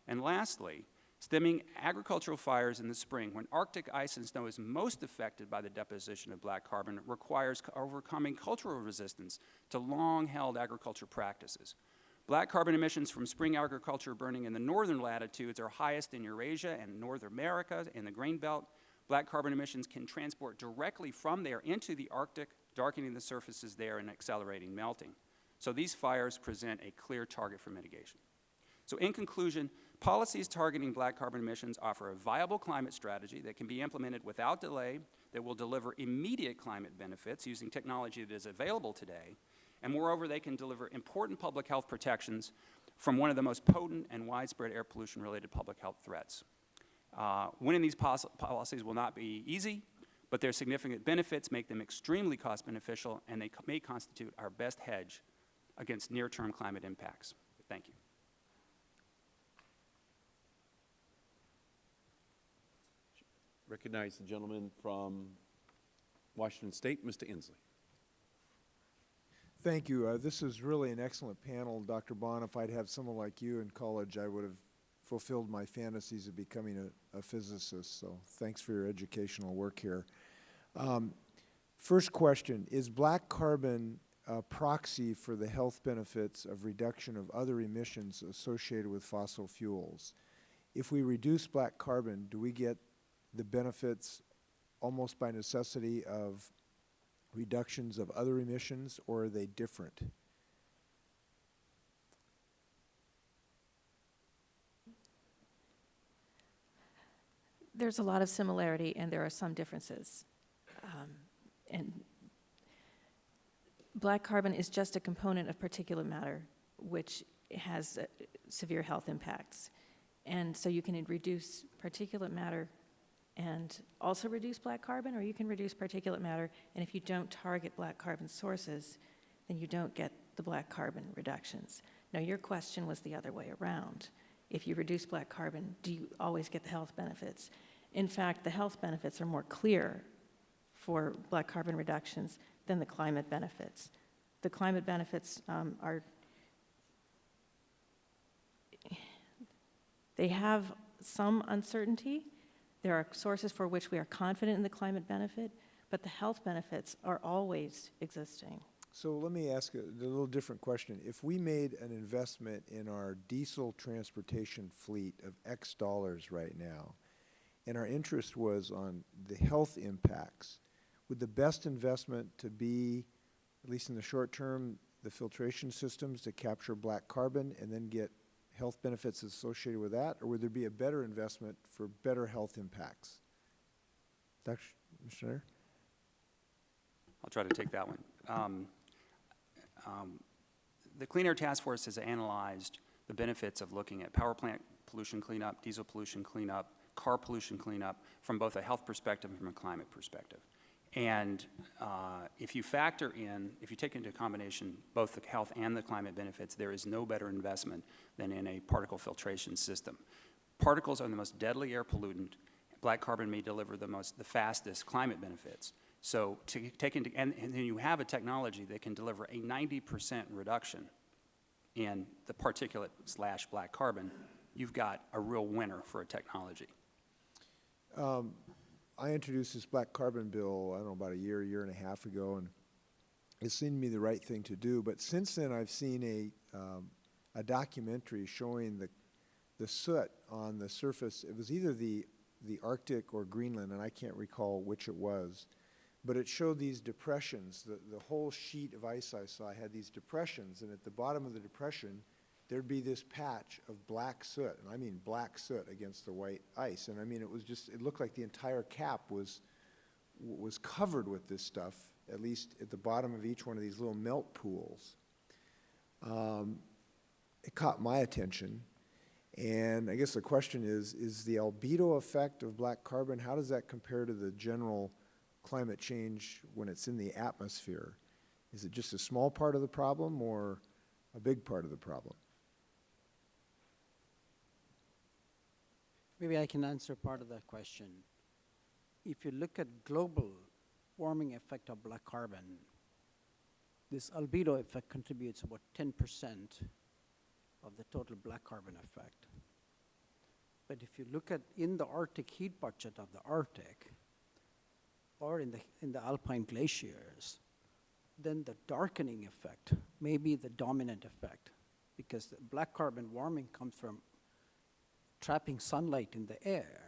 And lastly, stemming agricultural fires in the spring, when Arctic ice and snow is most affected by the deposition of black carbon, requires overcoming cultural resistance to long-held agriculture practices. Black carbon emissions from spring agriculture burning in the northern latitudes are highest in Eurasia and North America in the grain belt. Black carbon emissions can transport directly from there into the Arctic, darkening the surfaces there and accelerating melting. So these fires present a clear target for mitigation. So in conclusion, policies targeting black carbon emissions offer a viable climate strategy that can be implemented without delay, that will deliver immediate climate benefits using technology that is available today, and moreover, they can deliver important public health protections from one of the most potent and widespread air pollution-related public health threats. Uh, winning these policies will not be easy, but their significant benefits make them extremely cost beneficial, and they may constitute our best hedge against near-term climate impacts. Thank you. Recognize the gentleman from Washington State, Mr. Inslee. Thank you. Uh, this is really an excellent panel, Dr. Bond. If I'd have someone like you in college, I would have fulfilled my fantasies of becoming a, a physicist. So thanks for your educational work here. Um, first question, is black carbon a proxy for the health benefits of reduction of other emissions associated with fossil fuels? If we reduce black carbon, do we get the benefits almost by necessity of reductions of other emissions, or are they different? There's a lot of similarity and there are some differences. Um, and black carbon is just a component of particulate matter, which has uh, severe health impacts. And so you can reduce particulate matter and also reduce black carbon, or you can reduce particulate matter, and if you don't target black carbon sources, then you don't get the black carbon reductions. Now, your question was the other way around. If you reduce black carbon, do you always get the health benefits? In fact, the health benefits are more clear for black carbon reductions than the climate benefits. The climate benefits um, are, they have some uncertainty, there are sources for which we are confident in the climate benefit, but the health benefits are always existing. So let me ask a, a little different question. If we made an investment in our diesel transportation fleet of X dollars right now, and our interest was on the health impacts, would the best investment to be, at least in the short term, the filtration systems to capture black carbon and then get health benefits associated with that? Or would there be a better investment for better health impacts? Dr. Schneider? I'll try to take that one. Um, um, The Clean Air Task Force has analyzed the benefits of looking at power plant pollution cleanup, diesel pollution cleanup, car pollution cleanup from both a health perspective and from a climate perspective. And uh, if you factor in, if you take into combination both the health and the climate benefits, there is no better investment than in a particle filtration system. Particles are the most deadly air pollutant. Black carbon may deliver the most, the fastest climate benefits. So to take into, and, and then you have a technology that can deliver a 90% reduction in the particulate slash black carbon, you've got a real winner for a technology. I introduced this black carbon bill, I don't know, about a year, year and a half ago, and it seemed to me the right thing to do. But since then, I've seen a, um, a documentary showing the, the soot on the surface. It was either the, the Arctic or Greenland, and I can't recall which it was. But it showed these depressions. The, the whole sheet of ice I saw had these depressions, and at the bottom of the depression, there'd be this patch of black soot, and I mean black soot against the white ice. And I mean, it was just, it looked like the entire cap was, was covered with this stuff, at least at the bottom of each one of these little melt pools. Um, it caught my attention. And I guess the question is, is the albedo effect of black carbon, how does that compare to the general climate change when it's in the atmosphere? Is it just a small part of the problem or a big part of the problem? Maybe I can answer part of that question. If you look at global warming effect of black carbon, this albedo effect contributes about 10% of the total black carbon effect. But if you look at in the Arctic heat budget of the Arctic, or in the, in the alpine glaciers, then the darkening effect may be the dominant effect because the black carbon warming comes from trapping sunlight in the air.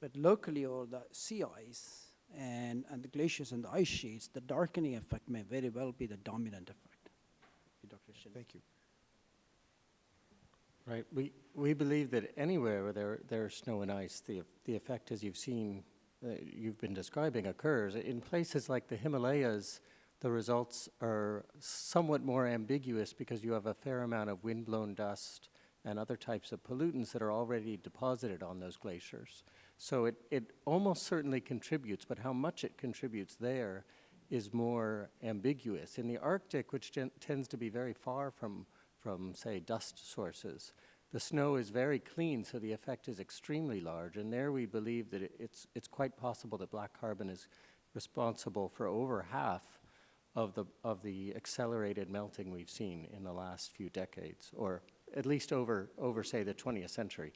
But locally, over the sea ice and, and the glaciers and the ice sheets, the darkening effect may very well be the dominant effect. Dr. Shin. Thank you. Right. We, we believe that anywhere where there, there's snow and ice, the, the effect, as you've seen, uh, you've been describing, occurs. In places like the Himalayas, the results are somewhat more ambiguous because you have a fair amount of windblown dust and other types of pollutants that are already deposited on those glaciers. So it, it almost certainly contributes, but how much it contributes there is more ambiguous. In the Arctic, which tends to be very far from, from, say, dust sources, the snow is very clean, so the effect is extremely large. And there we believe that it, it's, it's quite possible that black carbon is responsible for over half of the, of the accelerated melting we've seen in the last few decades, or at least over, over say, the 20th century.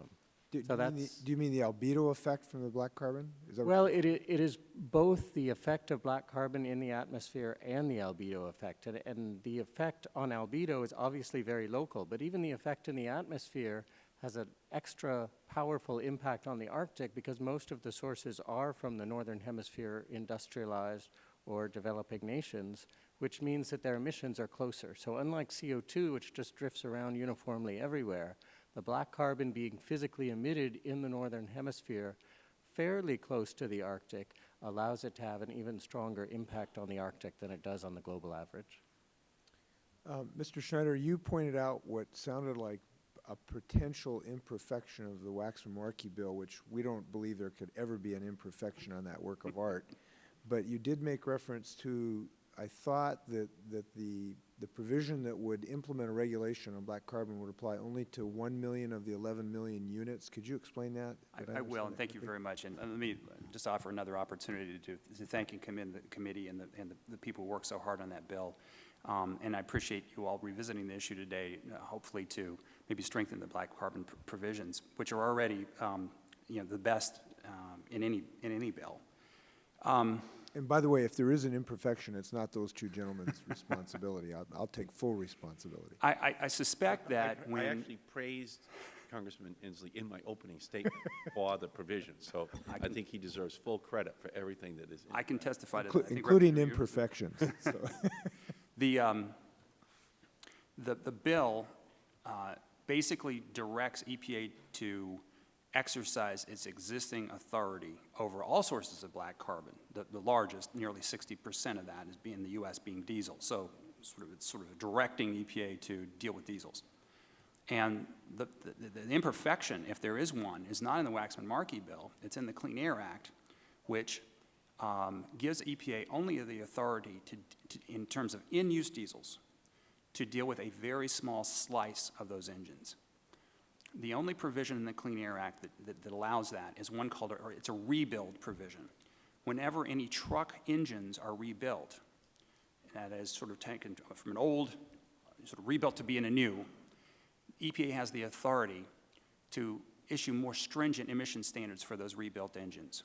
Um, do, So do, you mean the, that's- do you mean the albedo effect from the black carbon? Is that Well, it, it is both the effect of black carbon in the atmosphere and the albedo effect. And, and the effect on albedo is obviously very local, but even the effect in the atmosphere has an extra powerful impact on the Arctic because most of the sources are from the northern hemisphere industrialized or developing nations, which means that their emissions are closer. So unlike CO2, which just drifts around uniformly everywhere, the black carbon being physically emitted in the northern hemisphere fairly close to the Arctic allows it to have an even stronger impact on the Arctic than it does on the global average. Um, Mr. Schneider, you pointed out what sounded like a potential imperfection of the Waxman-Markey bill, which we don't believe there could ever be an imperfection on that work of art. But you did make reference to, I thought that, that the, the provision that would implement a regulation on black carbon would apply only to 1 million of the 11 million units. Could you explain that? Did I I will, and that thank you very much. And uh, let me just offer another opportunity to, to thank and commend the committee and the, and the- the people who worked so hard on that bill. Um, And I appreciate you all revisiting the issue today, uh, hopefully to maybe strengthen the black carbon pr- provisions, which are already, um, you know, the best um, in any, in any bill. And by the way, if there is an imperfection, it's not those two gentlemen's responsibility. I'll, I'll take full responsibility. I, I, I suspect that I- when. I actually praised Congressman Inslee in my opening statement for the provision, so I think he deserves full credit for everything that is in I can testify to. Inclu- I think Including imperfections. so. The, um, the, the bill, uh, basically directs EPA to exercise its existing authority over all sources of black carbon. The, the largest, nearly sixty percent of that is being, the US being diesel. So sort of, sort of directing EPA to deal with diesels. And the, the, the imperfection, if there is one, is not in the Waxman-Markey bill, it's in the Clean Air Act, which um, gives EPA only the authority to, to, in terms of in-use diesels, to deal with a very small slice of those engines. The only provision in the Clean Air Act that, that, that allows that is one called, or it's a rebuild provision. Whenever any truck engines are rebuilt, that is sort of taken from an old, sort of rebuilt to be in a new, EPA has the authority to issue more stringent emission standards for those rebuilt engines.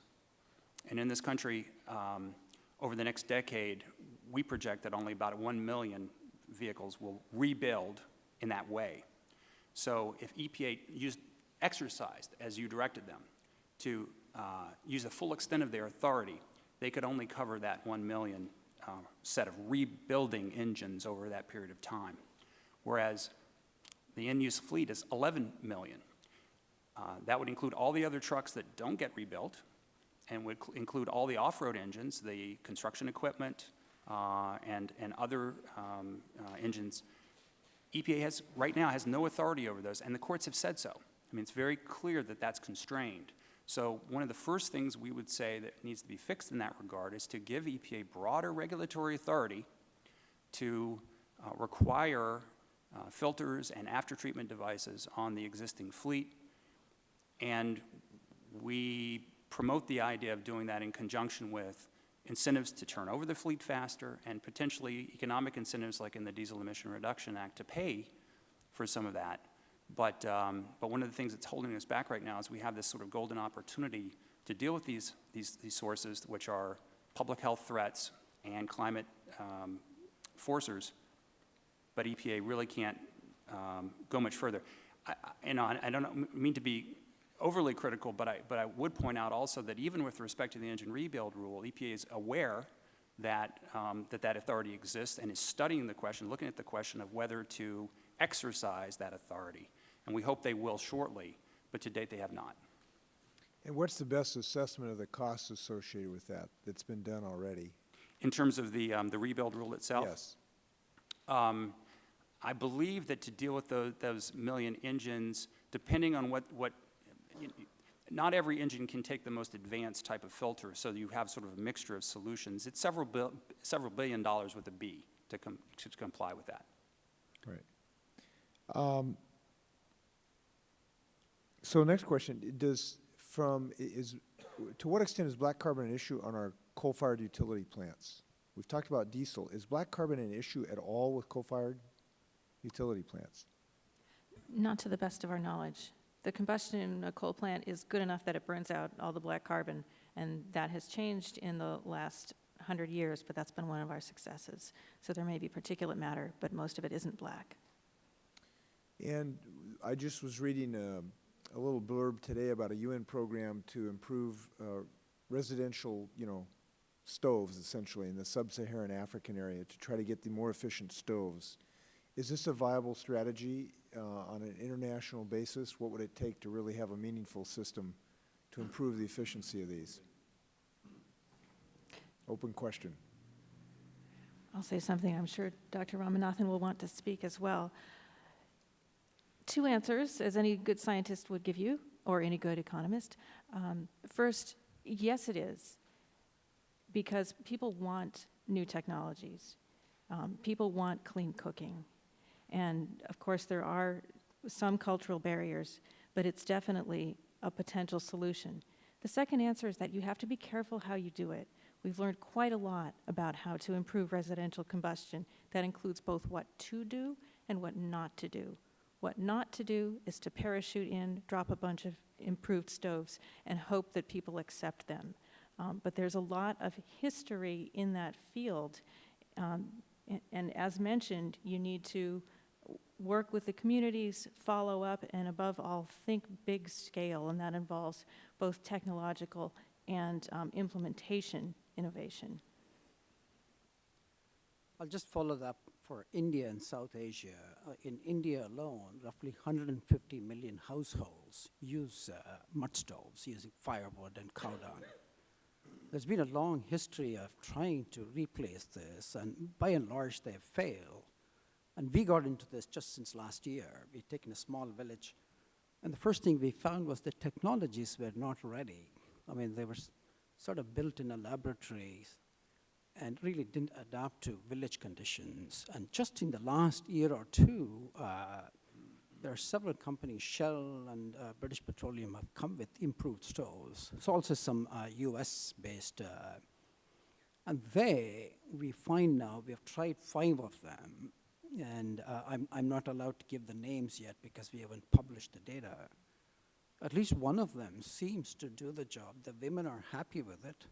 And in this country, um, over the next decade, we project that only about 1 million vehicles will rebuild in that way. So if EPA used, exercised, as you directed them, to uh, use the full extent of their authority, they could only cover that 1 million uh, set of rebuilding engines over that period of time. Whereas the in-use fleet is 11 million. Uh, That would include all the other trucks that don't get rebuilt, and would include all the off-road engines, the construction equipment, uh, and, and other um, uh, engines. EPA has, right now, has no authority over those, and the courts have said so. I mean, it's very clear that that's constrained. So one of the first things we would say that needs to be fixed in that regard is to give EPA broader regulatory authority to uh, require uh, filters and after-treatment devices on the existing fleet. And we promote the idea of doing that in conjunction with incentives to turn over the fleet faster and potentially economic incentives like in the Diesel Emission Reduction Act to pay for some of that. But, um, but one of the things that's holding us back right now is we have this sort of golden opportunity to deal with these, these, these sources, which are public health threats and climate um, forcers, but EPA really can't um, go much further. I, know, I I don't mean to be overly critical, but I, but I would point out also that even with respect to the engine rebuild rule, EPA is aware that, um, that that authority exists and is studying the question, looking at the question of whether to exercise that authority. And we hope they will shortly, but to date they have not. And what's the best assessment of the costs associated with that that's been done already? In terms of the, um, the rebuild rule itself? Yes. Um, I believe that to deal with those, those million engines, depending on what, what, not every engine can take the most advanced type of filter, so you have sort of a mixture of solutions. It's several, bil- several billion dollars with a B to, com- to comply with that. Right. Um, So next question, does, from, is, to what extent is black carbon an issue on our coal-fired utility plants? We've talked about diesel. Is black carbon an issue at all with coal-fired utility plants? Not to the best of our knowledge. The combustion in a coal plant is good enough that it burns out all the black carbon, and that has changed in the last 100 years, but that's been one of our successes. So there may be particulate matter, but most of it isn't black. And I just was reading a, a little blurb today about a UN program to improve uh, residential, you know, stoves essentially in the sub-Saharan African area to try to get the more efficient stoves. Is this a viable strategy uh, on an international basis? What would it take to really have a meaningful system to improve the efficiency of these? Open question. I'll say something, I'm sure Dr. Ramanathan will want to speak as well. Two answers, as any good scientist would give you, or any good economist. Um, First, yes, it is, because people want new technologies. Um, People want clean cooking. And of course, there are some cultural barriers, but it's definitely a potential solution. The second answer is that you have to be careful how you do it. We've learned quite a lot about how to improve residential combustion. That includes both what to do and what not to do. What not to do is to parachute in, drop a bunch of improved stoves, and hope that people accept them. Um, But there's a lot of history in that field. Um, a- And as mentioned, you need to work with the communities, follow up, and above all, think big scale, and that involves both technological and um, implementation innovation. I'll just follow that for India and South Asia. Uh, in India alone, roughly 150 million households use uh, mud stoves using firewood and cow dung. There's been a long history of trying to replace this, and by and large, they failed. And we got into this just since last year. We've taken a small village, and the first thing we found was the technologies were not ready. I mean, they were sort of built in a laboratory and really didn't adapt to village conditions. And just in the last year or two, uh, there are several companies, Shell and uh, British Petroleum, have come with improved stoves. There's also some uh, US-based, uh, and they, we find now, we have tried five of them, and uh, I'm, I'm not allowed to give the names yet because we haven't published the data. At least one of them seems to do the job. The women are happy with it.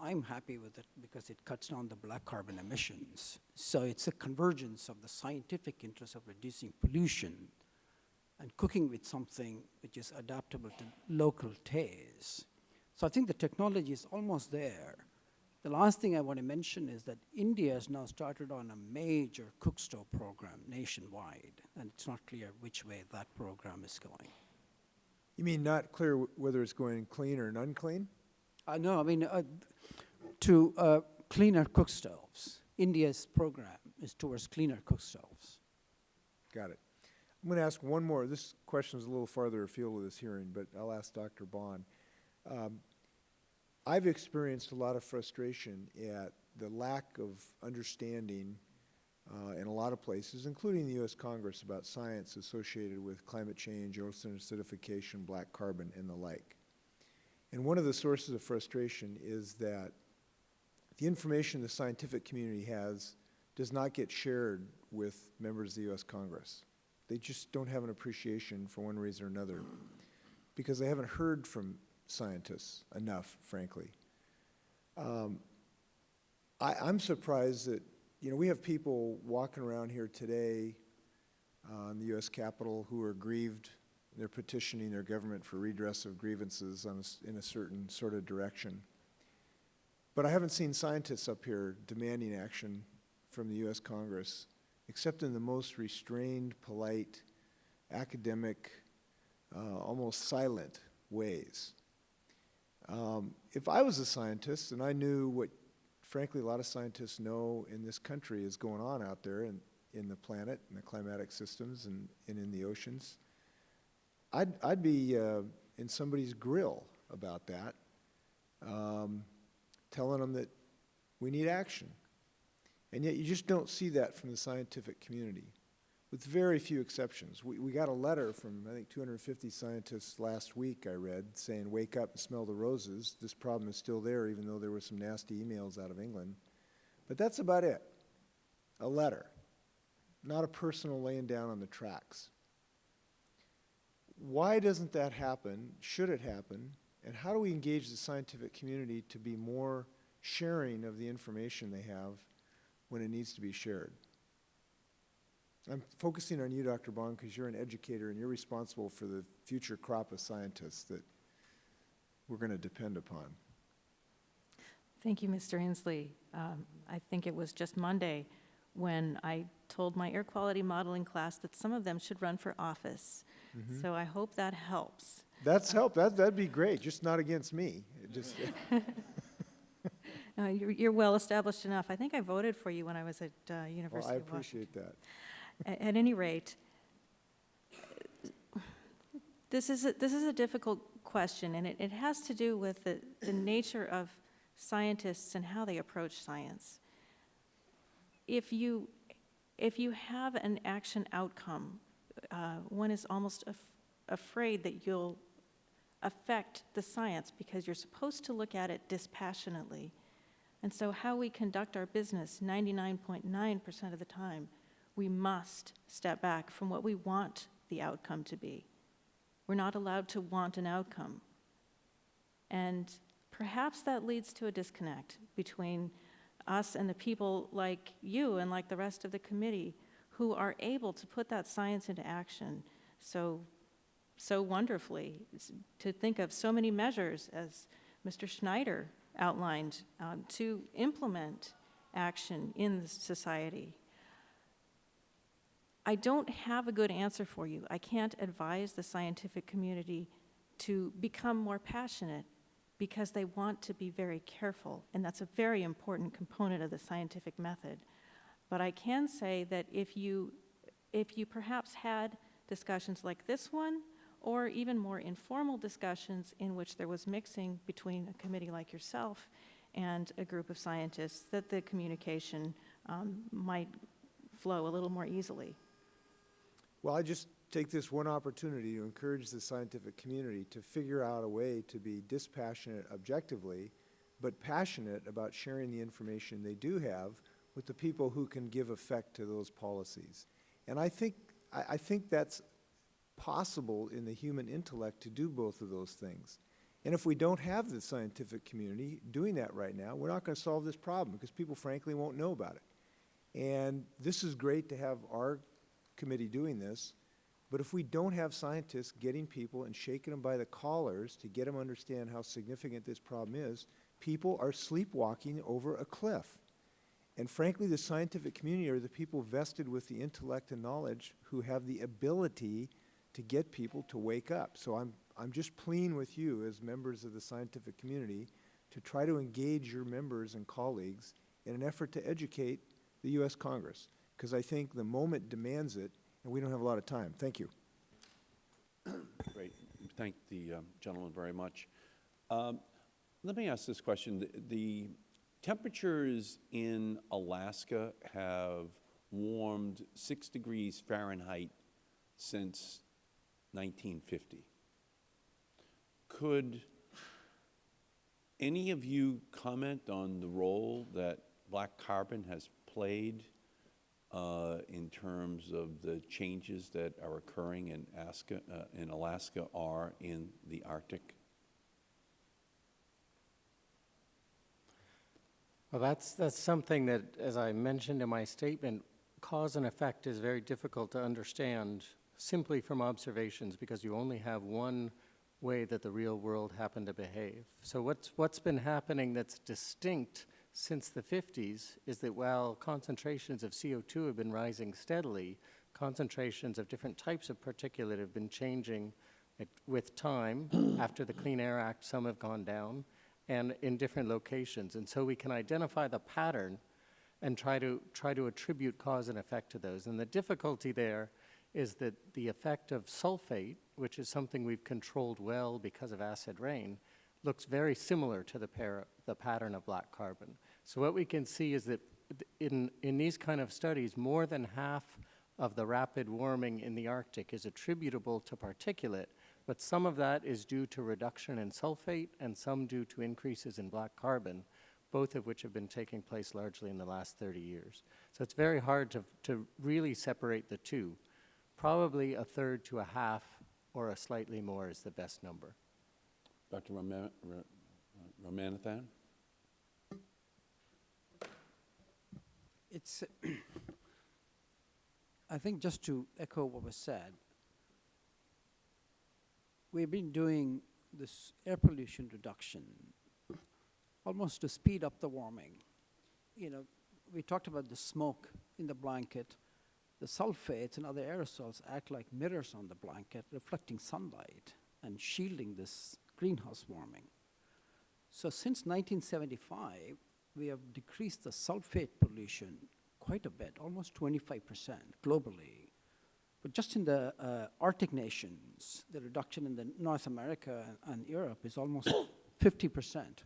I'm happy with it because it cuts down the black carbon emissions. So it's a convergence of the scientific interest of reducing pollution and cooking with something which is adaptable to local tastes. So I think the technology is almost there. The last thing I want to mention is that India has now started on a major cook stove program nationwide, and it's not clear which way that program is going. You mean not clear wh- whether it's going clean or unclean? Uh, no, I mean, uh, to uh, cleaner cook stoves. India's program is towards cleaner cook stoves. Got it. I'm going to ask one more. This question is a little farther afield of this hearing, but I'll ask Dr. Bond. Um, I've experienced a lot of frustration at the lack of understanding uh, in a lot of places, including the U.S. Congress, about science associated with climate change, ocean acidification, black carbon, and the like. And one of the sources of frustration is that the information the scientific community has does not get shared with members of the U.S. Congress. They just don't have an appreciation for one reason or another because they haven't heard from scientists enough, frankly. Um, I, I'm surprised that, you know, we have people walking around here today uh, in the U.S. Capitol who are grieved. They're petitioning their government for redress of grievances on a in a certain sort of direction. But I haven't seen scientists up here demanding action from the U.S. Congress, except in the most restrained, polite, academic, uh, almost silent ways. Um, if I was a scientist and I knew what, frankly, a lot of scientists know in this country is going on out there in, in the planet, and the climatic systems, and, and in the oceans, I'd, I'd be uh, in somebody's grill about that, um, telling them that we need action. And yet you just don't see that from the scientific community, with very few exceptions. We, we got a letter from, I think, 250 scientists last week, I read, saying, wake up and smell the roses. This problem is still there, even though there were some nasty emails out of England. But that's about it. A letter, not a personal laying down on the tracks. Why doesn't that happen? Should it happen? And how do we engage the scientific community to be more sharing of the information they have when it needs to be shared? I'm focusing on you, Dr. Bond, because you're an educator and you're responsible for the future crop of scientists that we're going to depend upon. Thank you, Mr. Inslee. Um, I think it was just Monday when I told my air quality modeling class that some of them should run for office. So I hope that helps. That's help. That, that'd be great, just not against me. It just, Uh, You're you're well-established enough. I think I voted for you when I was at uh, well, University I of Washington. appreciate that. At any rate, this is, a- this is a difficult question, and it, it has to do with the, the nature of scientists and how they approach science. If you, if you have an action outcome, uh, one is almost af- afraid that you'll affect the science because you're supposed to look at it dispassionately. And so how we conduct our business 99.9% of the time, we must step back from what we want the outcome to be. We're not allowed to want an outcome. And perhaps that leads to a disconnect between us and the people like you and like the rest of the committee who are able to put that science into action so, so wonderfully, to think of so many measures as Mr. Schneider outlined um, to implement action in society. I don't have a good answer for you. I can't advise the scientific community to become more passionate because they want to be very careful, and that's a very important component of the scientific method. But I can say that if you, if you perhaps had discussions like this one, or even more informal discussions in which there was mixing between a committee like yourself and a group of scientists, that the communication um, might flow a little more easily. Well, I just take this one opportunity to encourage the scientific community to figure out a way to be dispassionate objectively, but passionate about sharing the information they do have with the people who can give effect to those policies. And I think, I, I think that's possible in the human intellect to do both of those things. And if we don't have the scientific community doing that right now, we're not going to solve this problem because people frankly won't know about it. And this is great to have our committee doing this, but if we don't have scientists getting people and shaking them by the collars to get them understand how significant this problem is, people are sleepwalking over a cliff. And frankly, the scientific community are the people vested with the intellect and knowledge who have the ability to get people to wake up. So I'm, I'm just pleading with you as members of the scientific community to try to engage your members and colleagues in an effort to educate the U.S. Congress, because I think the moment demands it, and we don't have a lot of time. Thank you. Great. Thank the um, gentleman very much. Um, Let me ask this question. The- The temperatures in Alaska have warmed six degrees Fahrenheit since 1950. Could any of you comment on the role that black carbon has played uh, in terms of the changes that are occurring in Alaska, uh, in Alaska are in the Arctic? Well, that's, that's something that, as I mentioned in my statement, cause and effect is very difficult to understand simply from observations because you only have one way that the real world happened to behave. So what's, what's been happening that's distinct since the 50s is that while concentrations of CO2 have been rising steadily, concentrations of different types of particulate have been changing with time. After the Clean Air Act, some have gone down and in different locations. And so we can identify the pattern and try to, try to attribute cause and effect to those. And the difficulty there is that the effect of sulfate, which is something we've controlled well because of acid rain, looks very similar to the, the pattern of black carbon. So what we can see is that in, in these kind of studies, more than half of the rapid warming in the Arctic is attributable to particulate, but some of that is due to reduction in sulfate and some due to increases in black carbon, both of which have been taking place largely in the last 30 years. So it's very hard to, to really separate the two. Probably a third to a half or a slightly more is the best number. Dr. Ra- Ramanathan? It's, I think just to echo what was said, we've been doing this air pollution reduction almost to speed up the warming. You know, we talked about the smoke in the blanket. The sulfates and other aerosols act like mirrors on the blanket, reflecting sunlight and shielding this greenhouse warming. So since 1975, we have decreased the sulfate pollution quite a bit, almost 25% globally. But just in the uh, Arctic nations, the reduction in the North America and, and Europe is almost 50%.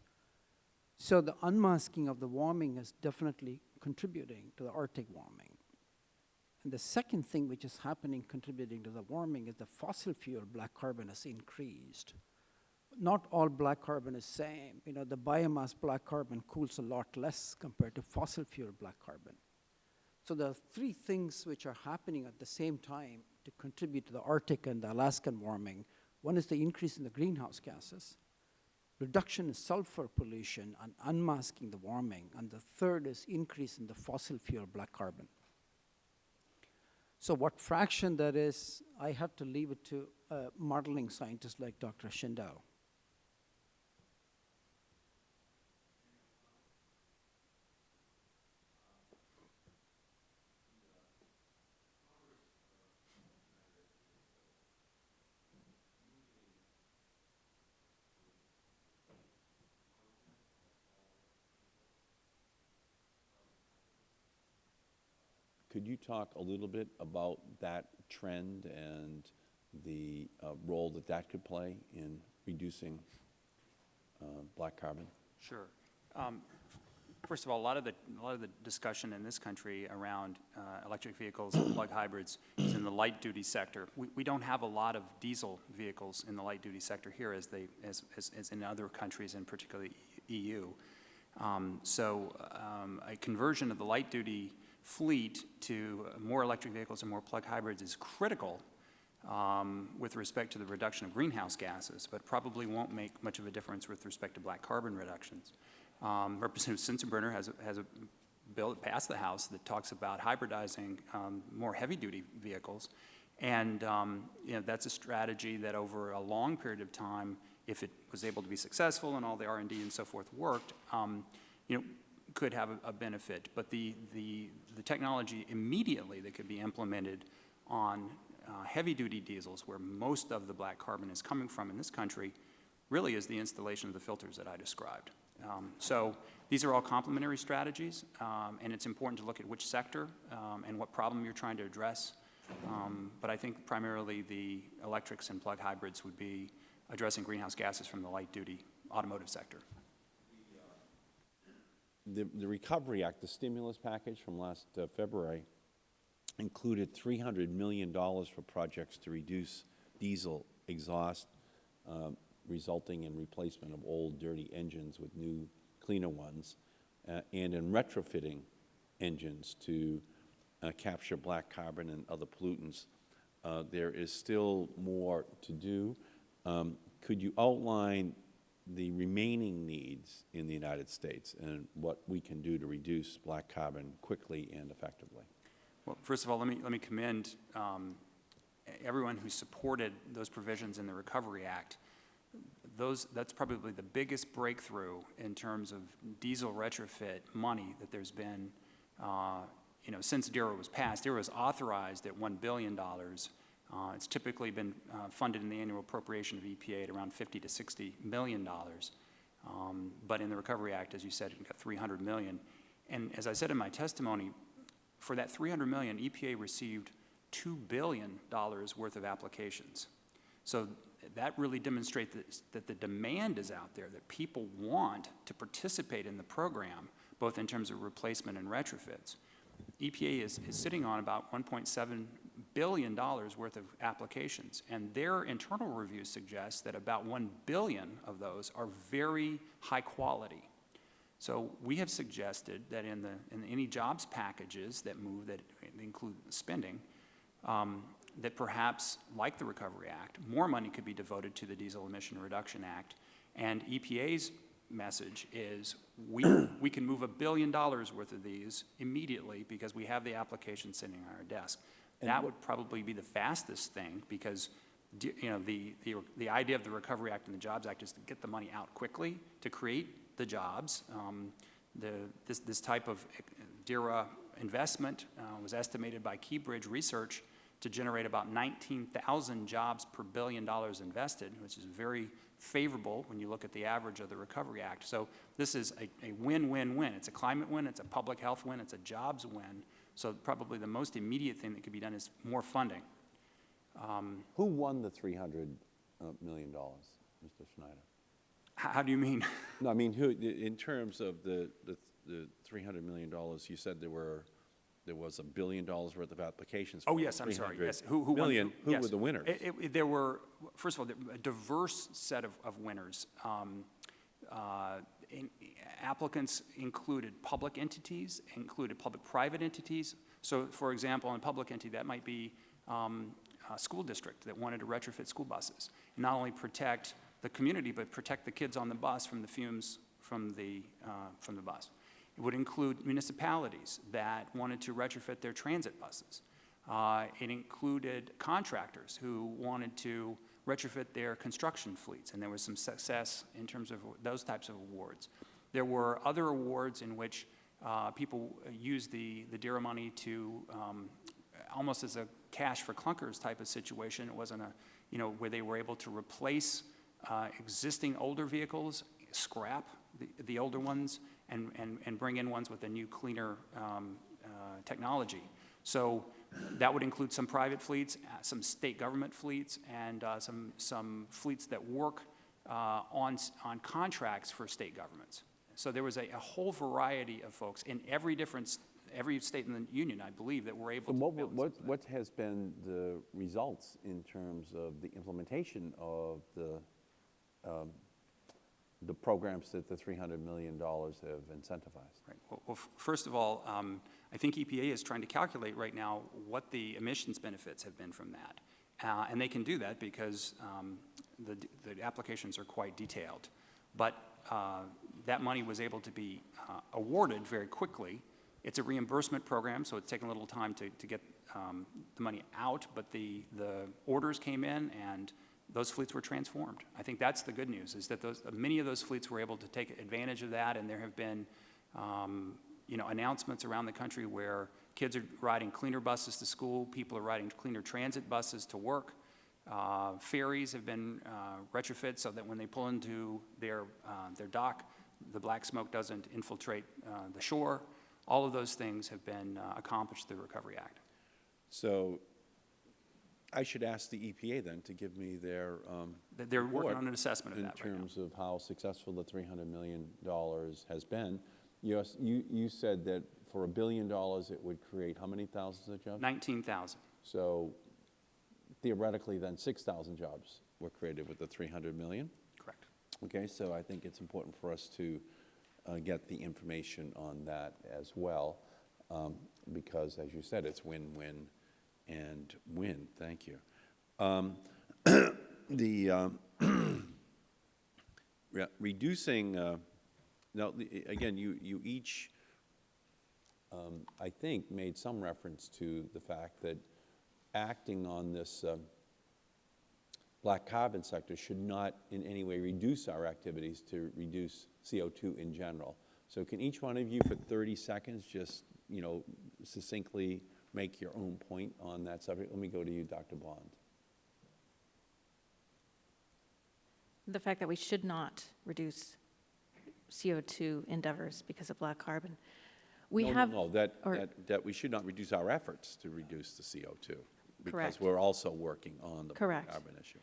So the unmasking of the warming is definitely contributing to the Arctic warming. And the second thing which is happening contributing to the warming is the fossil fuel black carbon has increased not all black carbon is same. You know, the biomass black carbon cools a lot less compared to fossil fuel black carbon. So there are three things which are happening at the same time to contribute to the Arctic and the Alaskan warming. One is the increase in the greenhouse gases. reduction in sulfur pollution and unmasking the warming, and the third is increase in the fossil fuel black carbon. So what fraction that is, I have to leave it to modeling scientists like Dr. Shindell. Could you talk a little bit about that trend and the uh, role that that could play in reducing uh, black carbon? Sure. Um, First of all, a lot of the, a lot of the discussion in this country around uh, electric vehicles and plug hybrids is in the light-duty sector. We, we don't have a lot of diesel vehicles in the light-duty sector here as they, as, as, as in other countries, and particularly EU. Um, So um, a conversion of the light-duty fleet to more electric vehicles and more plug hybrids is critical um, with respect to the reduction of greenhouse gases, but probably won't make much of a difference with respect to black carbon reductions. Um, Representative Sensenbrenner has, has a bill that passed the House that talks about hybridizing um, more heavy-duty vehicles. And, um, you know, that's a strategy that over a long period of time, if it was able to be successful and all the R and D and so forth worked, um, you know, could have a, a benefit. But the, the, the technology immediately that could be implemented on uh, heavy-duty diesels, where most of the black carbon is coming from in this country, really is the installation of the filters that I described. Um, So these are all complementary strategies, um, and it's important to look at which sector um, and what problem you're trying to address. Um, But I think primarily the electrics and plug hybrids would be addressing greenhouse gases from the light-duty automotive sector. The, the Recovery Act, the stimulus package from last uh, February, included $300 million for projects to reduce diesel exhaust, um, resulting in replacement of old dirty engines with new cleaner ones, uh, and in retrofitting engines to uh, capture black carbon and other pollutants. Uh, There is still more to do. Um, Could you outline the remaining needs in the United States and what we can do to reduce black carbon quickly and effectively? Well, first of all, let me, let me commend um, everyone who supported those provisions in the Recovery Act. Those, that's probably the biggest breakthrough in terms of diesel retrofit money that there's been, uh, you know, since DERA was passed. DERA was authorized at $1 billion. Uh, It's typically been uh, funded in the annual appropriation of EPA at around 50 to 60 million dollars. Um, But in the Recovery Act, as you said, it got 300 million. And as I said in my testimony, for that 300 million, EPA received $2 billion worth of applications. So that really demonstrates that, that the demand is out there, that people want to participate in the program, both in terms of replacement and retrofits. EPA is, is sitting on about $1.7 billion dollars worth of applications, and their internal review suggests that about 1 billion of those are very high quality. So we have suggested that in the, in any jobs packages that move, that include spending, um, that perhaps, like the Recovery Act, more money could be devoted to the Diesel Emission Reduction Act. And EPA's message is, we, we can move a billion dollars worth of these immediately because we have the application sitting on our desk. That would probably be the fastest thing because, you know, the, the, the idea of the Recovery Act and the Jobs Act is to get the money out quickly, to create the jobs. Um, The, this, this type of uh, DERA investment uh, was estimated by Keybridge Research to generate about 19,000 jobs per billion dollars invested, which is very favorable when you look at the average of the Recovery Act. So this is a, a win-win-win. It's a climate win, it's a public health win, it's a jobs win. So probably the most immediate thing that could be done is more funding. Who won the $300 uh, Mr. Schneider? How, how do you mean? No, I mean, who, in terms of the, the, the $300 million, you said there were, there was a billion dollars worth of applications. Oh, yes, I'm sorry, yes. Who, who won? million. Who yes. were the winners? It- it- there were, first of all, a diverse set of, of winners. Um, uh, in- Applicants included public entities, included public-private entities. So, for example, in public entity, that might be um, a school district that wanted to retrofit school buses. And not only protect the community, but protect the kids on the bus from the fumes from the, uh, from the bus. It would include municipalities that wanted to retrofit their transit buses. Uh, It included contractors who wanted to retrofit their construction fleets, and there was some success in terms of those types of awards. There were other awards in which uh, people used the, the DERA money to, um, almost as a cash for clunkers type of situation. It wasn't a, you know, where they were able to replace uh, existing older vehicles, scrap the, the older ones, and, and, and bring in ones with a new, cleaner um, uh, technology. So that would include some private fleets, uh, some state government fleets, and uh, some, some fleets that work uh, on, on contracts for state governments. So there was a, a whole variety of folks in every different, every state in the union, I believe, that were able So to what, what, what has been the results in terms of the implementation of the, um, the programs that the $300 million have incentivized? Right. Well, well, f- first of all, um, I think EPA is trying to calculate right now what the emissions benefits have been from that. Uh, And they can do that because um, the, the applications are quite detailed. But uh, that money was able to be uh, awarded very quickly. It's a reimbursement program, so it's taken a little time to, to get um, the money out, but the, the orders came in and those fleets were transformed. I think that's the good news, is that those, many of those fleets were able to take advantage of that, and there have been, um, you know, announcements around the country where kids are riding cleaner buses to school, people are riding cleaner transit buses to work. Uh, Ferries have been uh, retrofit so that when they pull into their, uh, their dock, the black smoke doesn't infiltrate uh, the shore. All of those things have been uh, accomplished through the Recovery Act. So I should ask the EPA then to give me their um, They're- working on an assessment of that right In terms of how successful the $300 million has been. You, you, you said that for a billion dollars, it would create how many thousands of jobs? 19,000. So theoretically, then 6,000 jobs were created with the 300 million? Okay, so I think it's important for us to uh, get the information on that as well, um, because as you said, it's win-win and win. Thank you. Um, The, um, re- reducing, uh, now, again, you, you each, um, I think, made some reference to the fact that acting on this um, black carbon sector should not in any way reduce our activities to reduce CO2 in general. So can each one of you for 30 seconds just, you know, succinctly make your own point on that subject? Let me go to you, Dr. Bond. The fact that we should not reduce CO2 endeavors because of black carbon. We No, no, have. No, that, or- that, that we should not reduce our efforts to reduce the CO2. Correct. Because we're also working on the black Correct. carbon issue.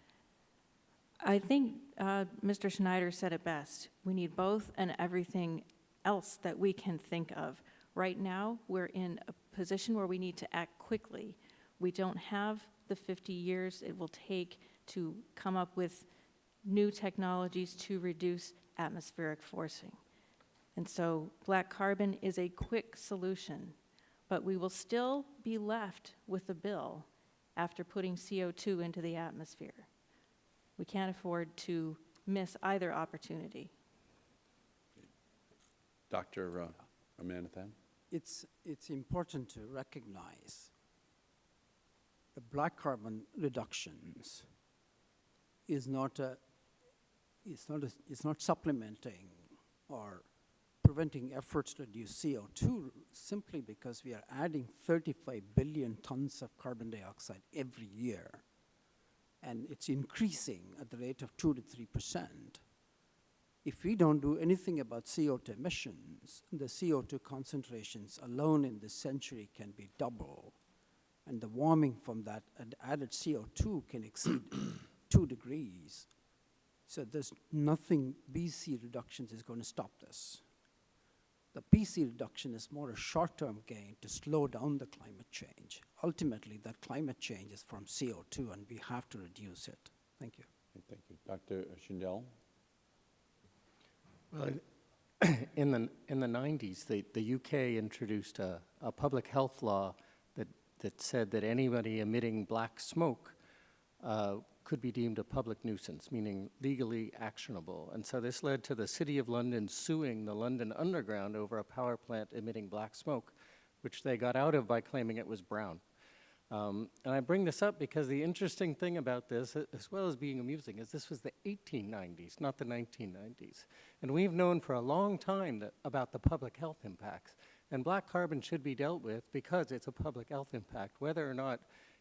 I think uh, Mr. Schneider said it best. We need both and everything else that we can think of. Right now, we're in a position where we need to act quickly. We don't have the 50 years it will take to come up with new technologies to reduce atmospheric forcing. And so black carbon is a quick solution, but we will still be left with a bill after putting CO2 into the atmosphere. We can't afford to miss either opportunity. Dr. uh, Ramanathan? It's, it's important to recognize the black carbon reductions is not a, it's not, a, it's not supplementing or preventing efforts to reduce CO2 simply because we are adding 35 billion tons of carbon dioxide every year. And it's increasing at the rate of 2 to 3 percent. If we don't do anything about CO2 emissions, the CO2 concentrations alone in this century can be double. And the warming from that added CO2 can exceed 2 degrees. So there's nothing, BC reductions is going to stop this. The BC reduction is more a short-term gain to slow down the climate change. Ultimately, that climate change is from CO2, and we have to reduce it. Thank you. Thank you. Dr. Shindell? Well, in the, in the 90s, the, the UK introduced a, a public health law that, that said that anybody emitting black smoke uh, could be deemed a public nuisance, meaning legally actionable. And so this led to the City of London suing the London Underground over a power plant emitting black smoke, which they got out of by claiming it was brown. Um, and I bring this up because the interesting thing about this, as well as being amusing, is this was the 1890s, not the 1990s. And we've known for a long time that, about the public health impacts. And black carbon should be dealt with because it's a public health impact, whether or not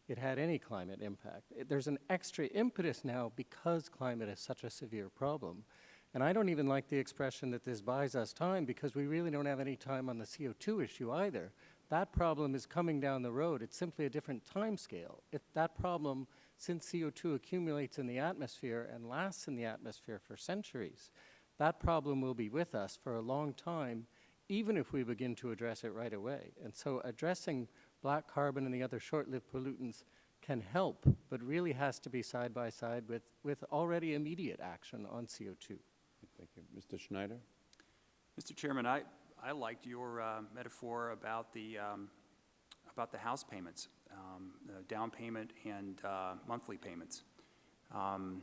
it had any climate impact. It- There's an extra impetus now because climate is such a severe problem. And I don't even like the expression that this buys us time because we really don't have any time on the CO2 issue either. That problem is coming down the road. It's simply a different time scale. If that problem, since CO2 accumulates in the atmosphere and lasts in the atmosphere for centuries, that problem will be with us for a long time, even if we begin to address it right away. And so addressing black carbon and the other short-lived pollutants can help, but really has to be side by side with, with already immediate action on CO2. Thank you. Mr. Schneider? Mr. Chairman, I, I liked your uh, metaphor about the, um, about the house payments, um, the down payment and uh, monthly payments. Um,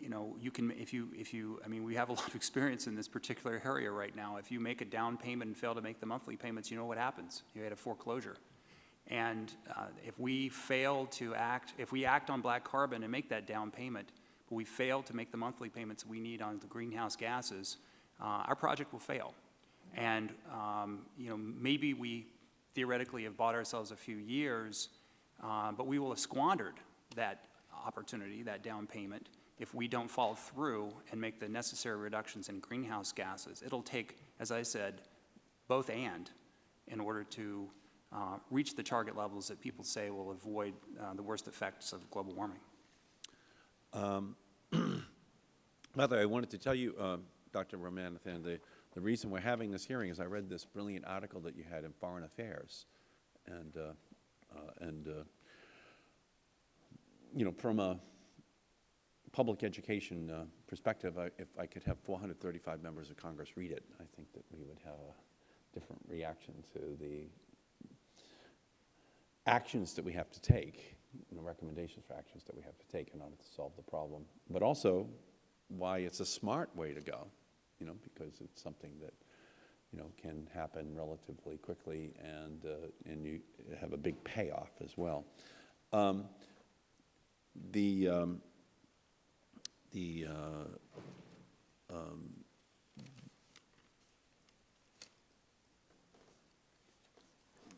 You know, you can, if you, if you, I mean, we have a lot of experience in this particular area right now. If you make a down payment and fail to make the monthly payments, you know what happens. You had a foreclosure. And uh, if we fail to act, if we act on black carbon and make that down payment, but we fail to make the monthly payments we need on the greenhouse gases, uh, our project will fail. And, um, you know, maybe we theoretically have bought ourselves a few years, uh, but we will have squandered that opportunity, that down payment, if we don't follow through and make the necessary reductions in greenhouse gases. It'll take, as I said, both and in order to uh, reach the target levels that people say will avoid uh, the worst effects of global warming. By the way, I wanted to tell you, uh, Dr. Ramanathan, the, the reason we're having this hearing is I read this brilliant article that you had in Foreign Affairs. And, uh, uh, and uh, you know, from a public education uh, perspective, I, if I could have 435 members of Congress read it, I think that we would have a different reaction to the actions that we have to take, you recommendations for actions that we have to take in order to solve the problem, but also why it's a smart way to go, you know, because it's something that, you know, can happen relatively quickly and, uh, and you have a big payoff as well. Um, the, um, the, uh, um,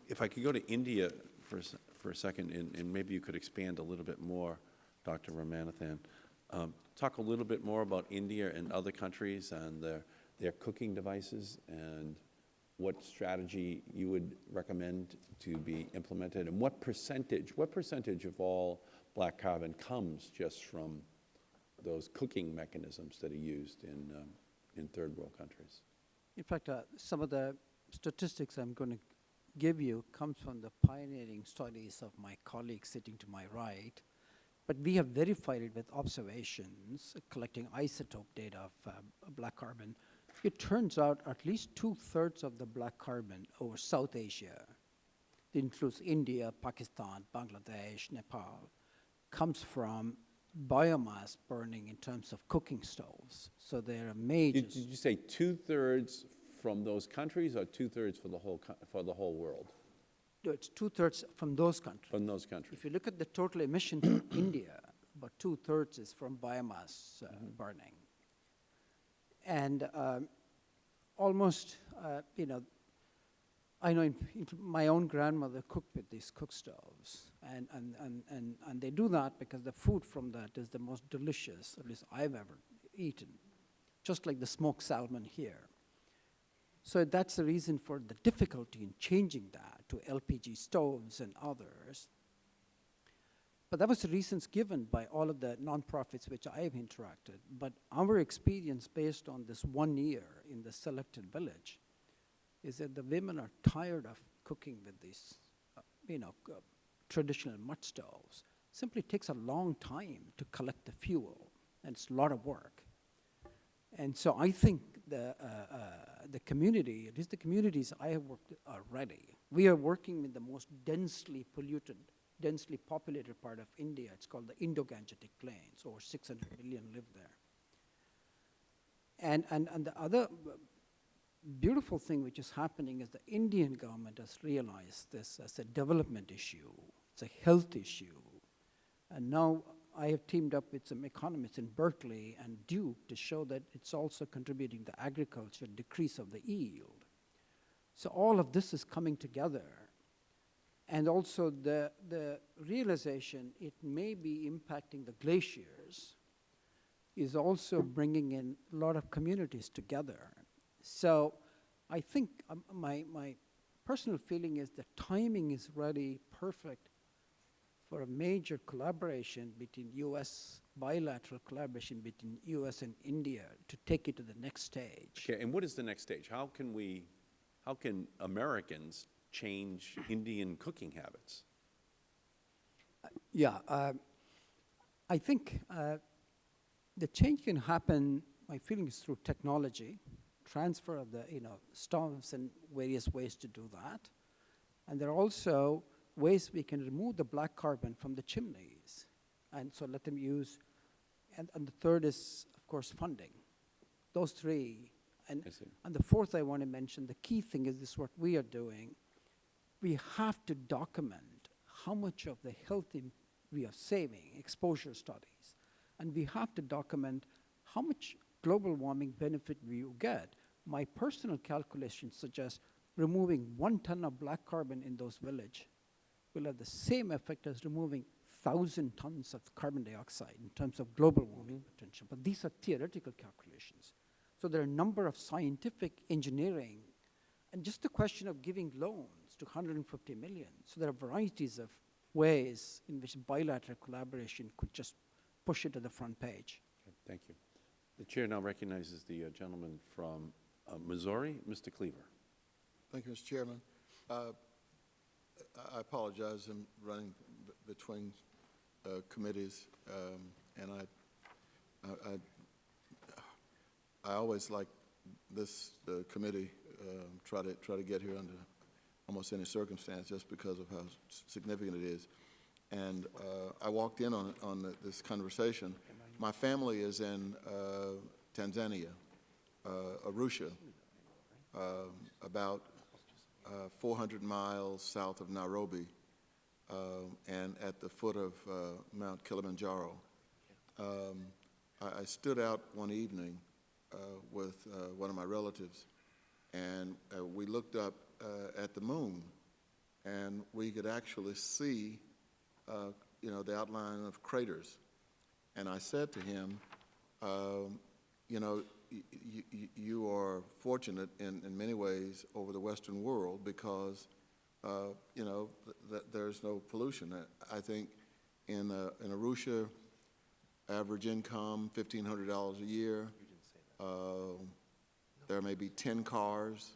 if I could go to India for, a for a second, and, and maybe you could expand a little bit more, Dr. Ramanathan. Um, talk a little bit more about India and other countries and their, their cooking devices and what strategy you would recommend to be implemented, and what percentage, what percentage of all black carbon comes just from those cooking mechanisms that are used in, um, in third world countries? In fact, uh, some of the statistics I'm going to give you comes from the pioneering studies of my colleague sitting to my right. But we have verified it with observations, collecting isotope data of uh, black carbon. It turns out at least two-thirds of the black carbon over South Asia, it includes India, Pakistan, Bangladesh, Nepal, comes from biomass burning in terms of cooking stoves. So they're a major. Did, did you say two-thirds from those countries or two-thirds for the whole, for the whole world, No, it's two-thirds from those countries. from those countries? If you look at the total emission from India, about two-thirds is from biomass uh, burning. And um, almost, uh, you know, I know in, in my own grandmother cooked with these cook stoves, and, and, and, and, and they do that because the food from that is the most delicious, at least I've ever eaten, just like the smoked salmon here. So that's the reason for the difficulty in changing that to LPG stoves and others. But that was the reasons given by all of the nonprofits which I have interacted. But our experience based on this one year in the selected village is that the women are tired of cooking with these, uh, you know, traditional mud stoves. Simply takes a long time to collect the fuel, and it's a lot of work. And so I think the, uh, uh, the community, at least the communities I have worked with are ready. We are working with the most densely polluted densely populated part of India. It's called the Indo-Gangetic Plains. Over 600 million live there. And, and, and the other beautiful thing which is happening is the Indian government has realized this as a development issue, a health issue. And now I have teamed up with some economists in Berkeley and Duke to show that it's also contributing to agriculture, decrease of the yield. So all of this is coming together. And also the, the realization it may be impacting the glaciers is also bringing in a lot of communities together. So I think um, my, my personal feeling is the timing is really perfect for a major collaboration between U.S., bilateral collaboration between U.S. and India to take it to the next stage. Okay, and what is the next stage? How can we, how can Americans change Indian cooking habits? Yeah, uh, I think uh, the change can happen, my feeling is through technology, transfer of the, you know, stoves and various ways to do that. And there are also ways we can remove the black carbon from the chimneys. And so let them use, and, and the third is, of course, funding. Those three. And, and the fourth I want to mention, the key thing is this what we are doing. We have to document how much of the health we are saving, exposure studies. And we have to document how much global warming benefit we will get. My personal calculations suggest removing one ton of black carbon in those villages will have the same effect as removing 1,000 tons of carbon dioxide in terms of global warming potential. But these are theoretical calculations. So there are a number of scientific engineering and just the question of giving loans to 150 million. So there are varieties of ways in which bilateral collaboration could just push it to the front page. Okay, Thank you. The chair now recognizes the uh, gentleman from uh, Missouri, Mr. Cleaver. Thank you, Mr. Chairman. Uh, I- apologize, I'm running between uh, committees, um, and I, I- I, always like this uh, committee, um, try to, try to get here under almost any circumstance, just because of how significant it is. And uh, I walked in on, on the- this conversation. My family is in uh, Tanzania, uh, Arusha, um, about uh, 400 miles south of Nairobi um, and at the foot of uh, Mount Kilimanjaro. Um, I, I stood out one evening uh, with uh, one of my relatives, and uh, we looked up uh, at the moon, and we could actually see, uh, you know, the outline of craters. And I said to him, um, you know, you are fortunate in, in many ways over the Western world because, uh, you know, th- th- there's no pollution. I I think in, uh, in Arusha, average income, fifteen hundred dollars a year. Um, There may be ten cars,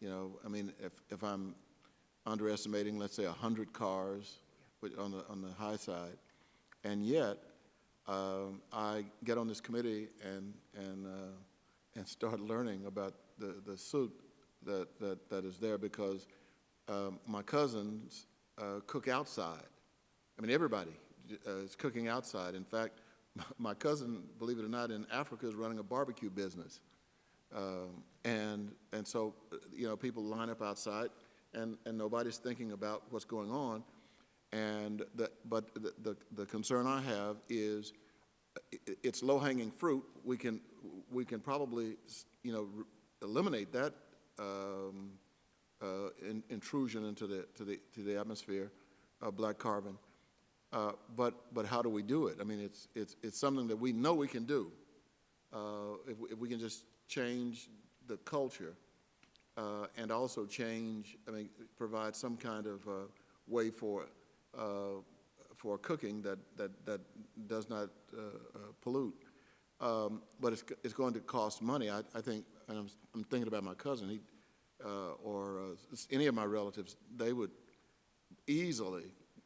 you know, I mean, if, if I'm underestimating, let's say, hundred cars which- on the, on the high side. And yet, um, I get on this committee and, and, uh, and start learning about the, the suit that, that, that is there because um, my cousins uh, cook outside. I mean, everybody uh, is cooking outside. In fact, my cousin, believe it or not, in Africa is running a barbecue business. Um, and, and so, uh, you know, people line up outside and, and nobody's thinking about what's going on. And the, but the, the, the concern I have is it's low-hanging fruit. We can, we can probably, you know, eliminate that um, uh, in- intrusion into the, to the, to the atmosphere of black carbon. Uh, But, but how do we do it? I mean, it's, it's, it's something that we know we can do. Uh, If, we- if we can just change the culture uh, and also change, I mean, provide some kind of uh, way for, uh, for cooking that, that, that does not pollute. Um, But it's, it's going to cost money. I, I think, and I'm, I'm thinking about my cousin, he, uh, or uh, any of my relatives, they would easily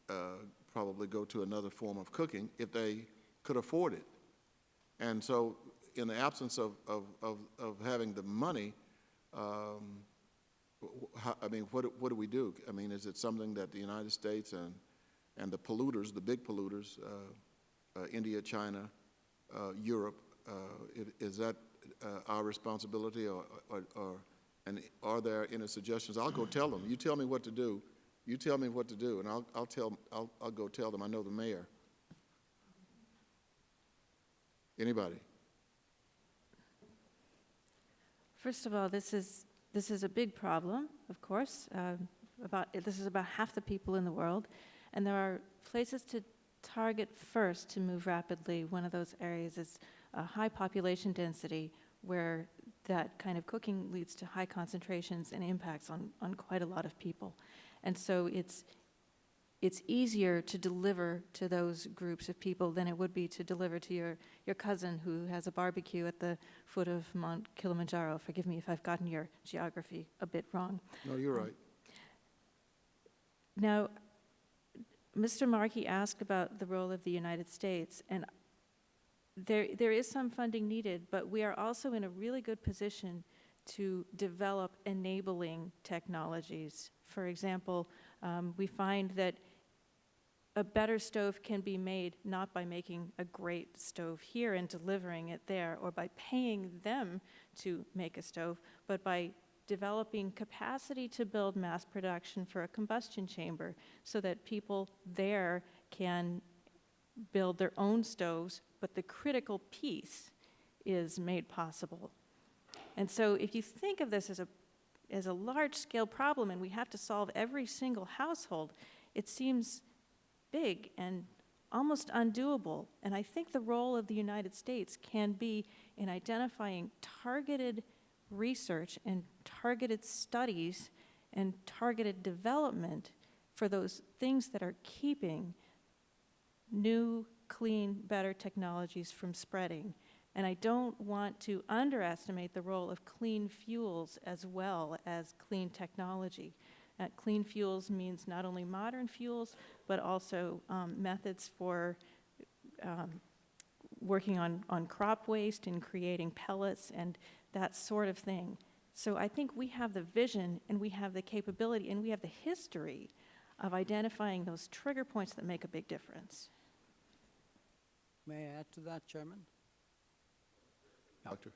uh, probably go to another form of cooking if they could afford it. And so, in the absence of, of, of, of having the money, um, I mean, what, what do we do? I mean, is it something that the United States and, And the polluters, the big polluters, uh, uh, India, China, uh, Europe. Uh, is that uh, our responsibility or, or, or, and are there any suggestions? I'll go tell them. You tell me what to do. You tell me what to do, and I'll, I'll tell, I'll, I'll go tell them. I know the mayor. Anybody? First of all, this is, this is a big problem, of course. About, this is about half the people in the world, and there are places to target first to move rapidly. One of those areas is a high population density where that kind of cooking leads to high concentrations and impacts on, on quite a lot of people. And so it's, it's easier to deliver to those groups of people than it would be to deliver to your, your cousin who has a barbecue at the foot of Mount Kilimanjaro. Forgive me if I've gotten your geography a bit wrong. No, you're um, right. Now, Mr. Markey asked about the role of the United States, and there, there is some funding needed, but we are also in a really good position to develop enabling technologies. For example, um, we find that a better stove can be made not by making a great stove here and delivering it there, or by paying them to make a stove, but by developing capacity to build mass production for a combustion chamber so that people there can build their own stoves, but the critical piece is made possible. And so if you think of this as a, as a large-scale problem and we have to solve every single household, it seems big and almost undoable. And I think the role of the United States can be in identifying targeted research and targeted studies and targeted development for those things that are keeping new, clean, better technologies from spreading. And I don't want to underestimate the role of clean fuels as well as clean technology. Uh, clean fuels means not only modern fuels, but also um, methods for um, working on, on crop waste and creating pellets and that sort of thing. So I think we have the vision and we have the capability and we have the history of identifying those trigger points that make a big difference. May I add to that, Chairman? Doctor?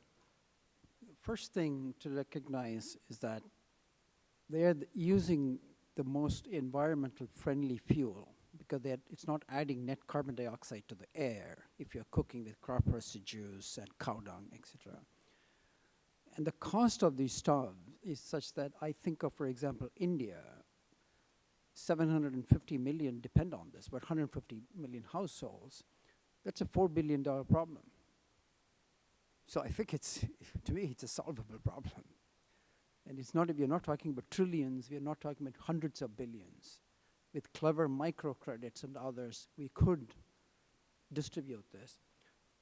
First thing to recognize is that they're th- using the most environmental friendly fuel because it's not adding net carbon dioxide to the air if you're cooking with crop residues and cow dung, etc. And the cost of these stoves is such that I think of, for example, India, 750 million depend on this, but 150 million households. That's a $4 billion problem. So I think it's, to me, it's a solvable problem. And it's not, we're not talking about trillions, we're not talking about hundreds of billions. With clever microcredits and others, we could distribute this.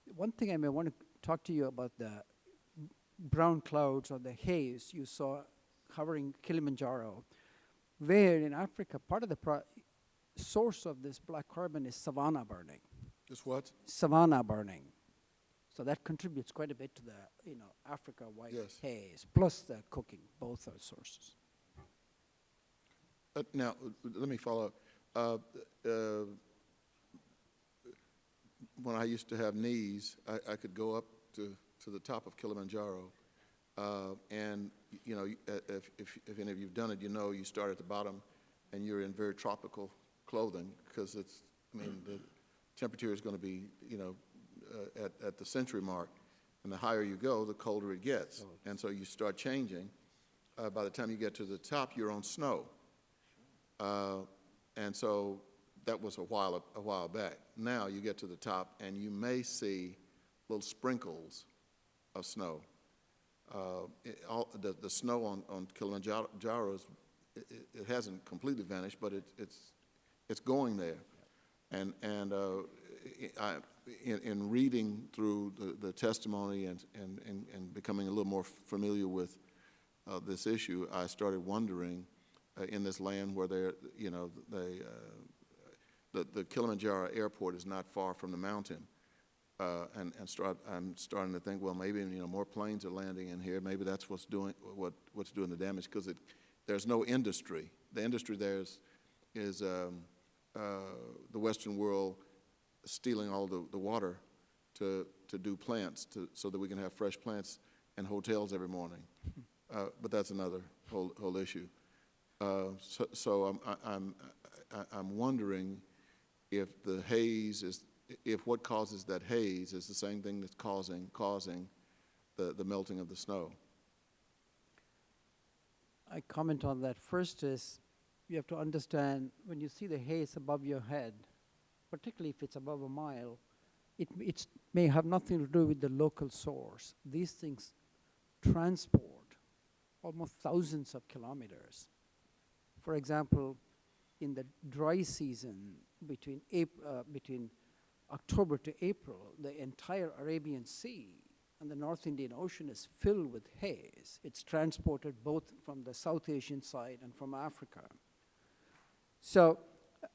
One thing I may want to talk to you about the brown clouds or the haze you saw covering Kilimanjaro, where in Africa, part of the pro- source of this black carbon is savanna burning Just what? savanna burning. So that contributes quite a bit to the, you know, Africa white Yes. haze, plus the cooking, both are sources. Uh, Now, let me follow up. Uh, uh, When I used to have knees, I, I could go up to, to the top of Kilimanjaro. uh, And, you know, if, if, if any of you've done it, you know you start at the bottom and you're in very tropical clothing because it's, I mean, the temperature is going to be, you know, uh, at, at the century mark. And the higher you go, the colder it gets. And so you start changing. Uh, By the time you get to the top, you're on snow. Uh, And so that was a while, a while back. Now you get to the top and you may see little sprinkles of snow. Uh, it- all, the, the snow on, on Kilimanjaro is, it, it- hasn't completely vanished, but it, it's, it's going there. And, and, uh, I, in, in reading through the, the testimony and, and, and, and becoming a little more familiar with, uh, this issue, I started wondering, uh, in this land where they're, you know, they, uh, the, the Kilimanjaro airport is not far from the mountain. Uh, and, and start, I'm starting to think, well, maybe, you know, more planes are landing in here. Maybe that's what's doing, what, what's doing the damage, because there's no industry. The industry there is, is, um, uh, the Western world stealing all the, the water to, to do plants, to, so that we can have fresh plants and hotels every morning. Uh, But that's another whole, whole issue. Uh, So, so I'm, I- I'm, I- I'm wondering if the haze is, if what causes that haze is the same thing that's causing, causing the, the melting of the snow. I comment on that. First is, you have to understand, when you see the haze above your head, particularly if it's above a mile, it it's, may have nothing to do with the local source. These things transport almost thousands of kilometers. For example, in the dry season between, April, uh, between October to April, the entire Arabian Sea and the North Indian Ocean is filled with haze. It's transported both from the South Asian side and from Africa. So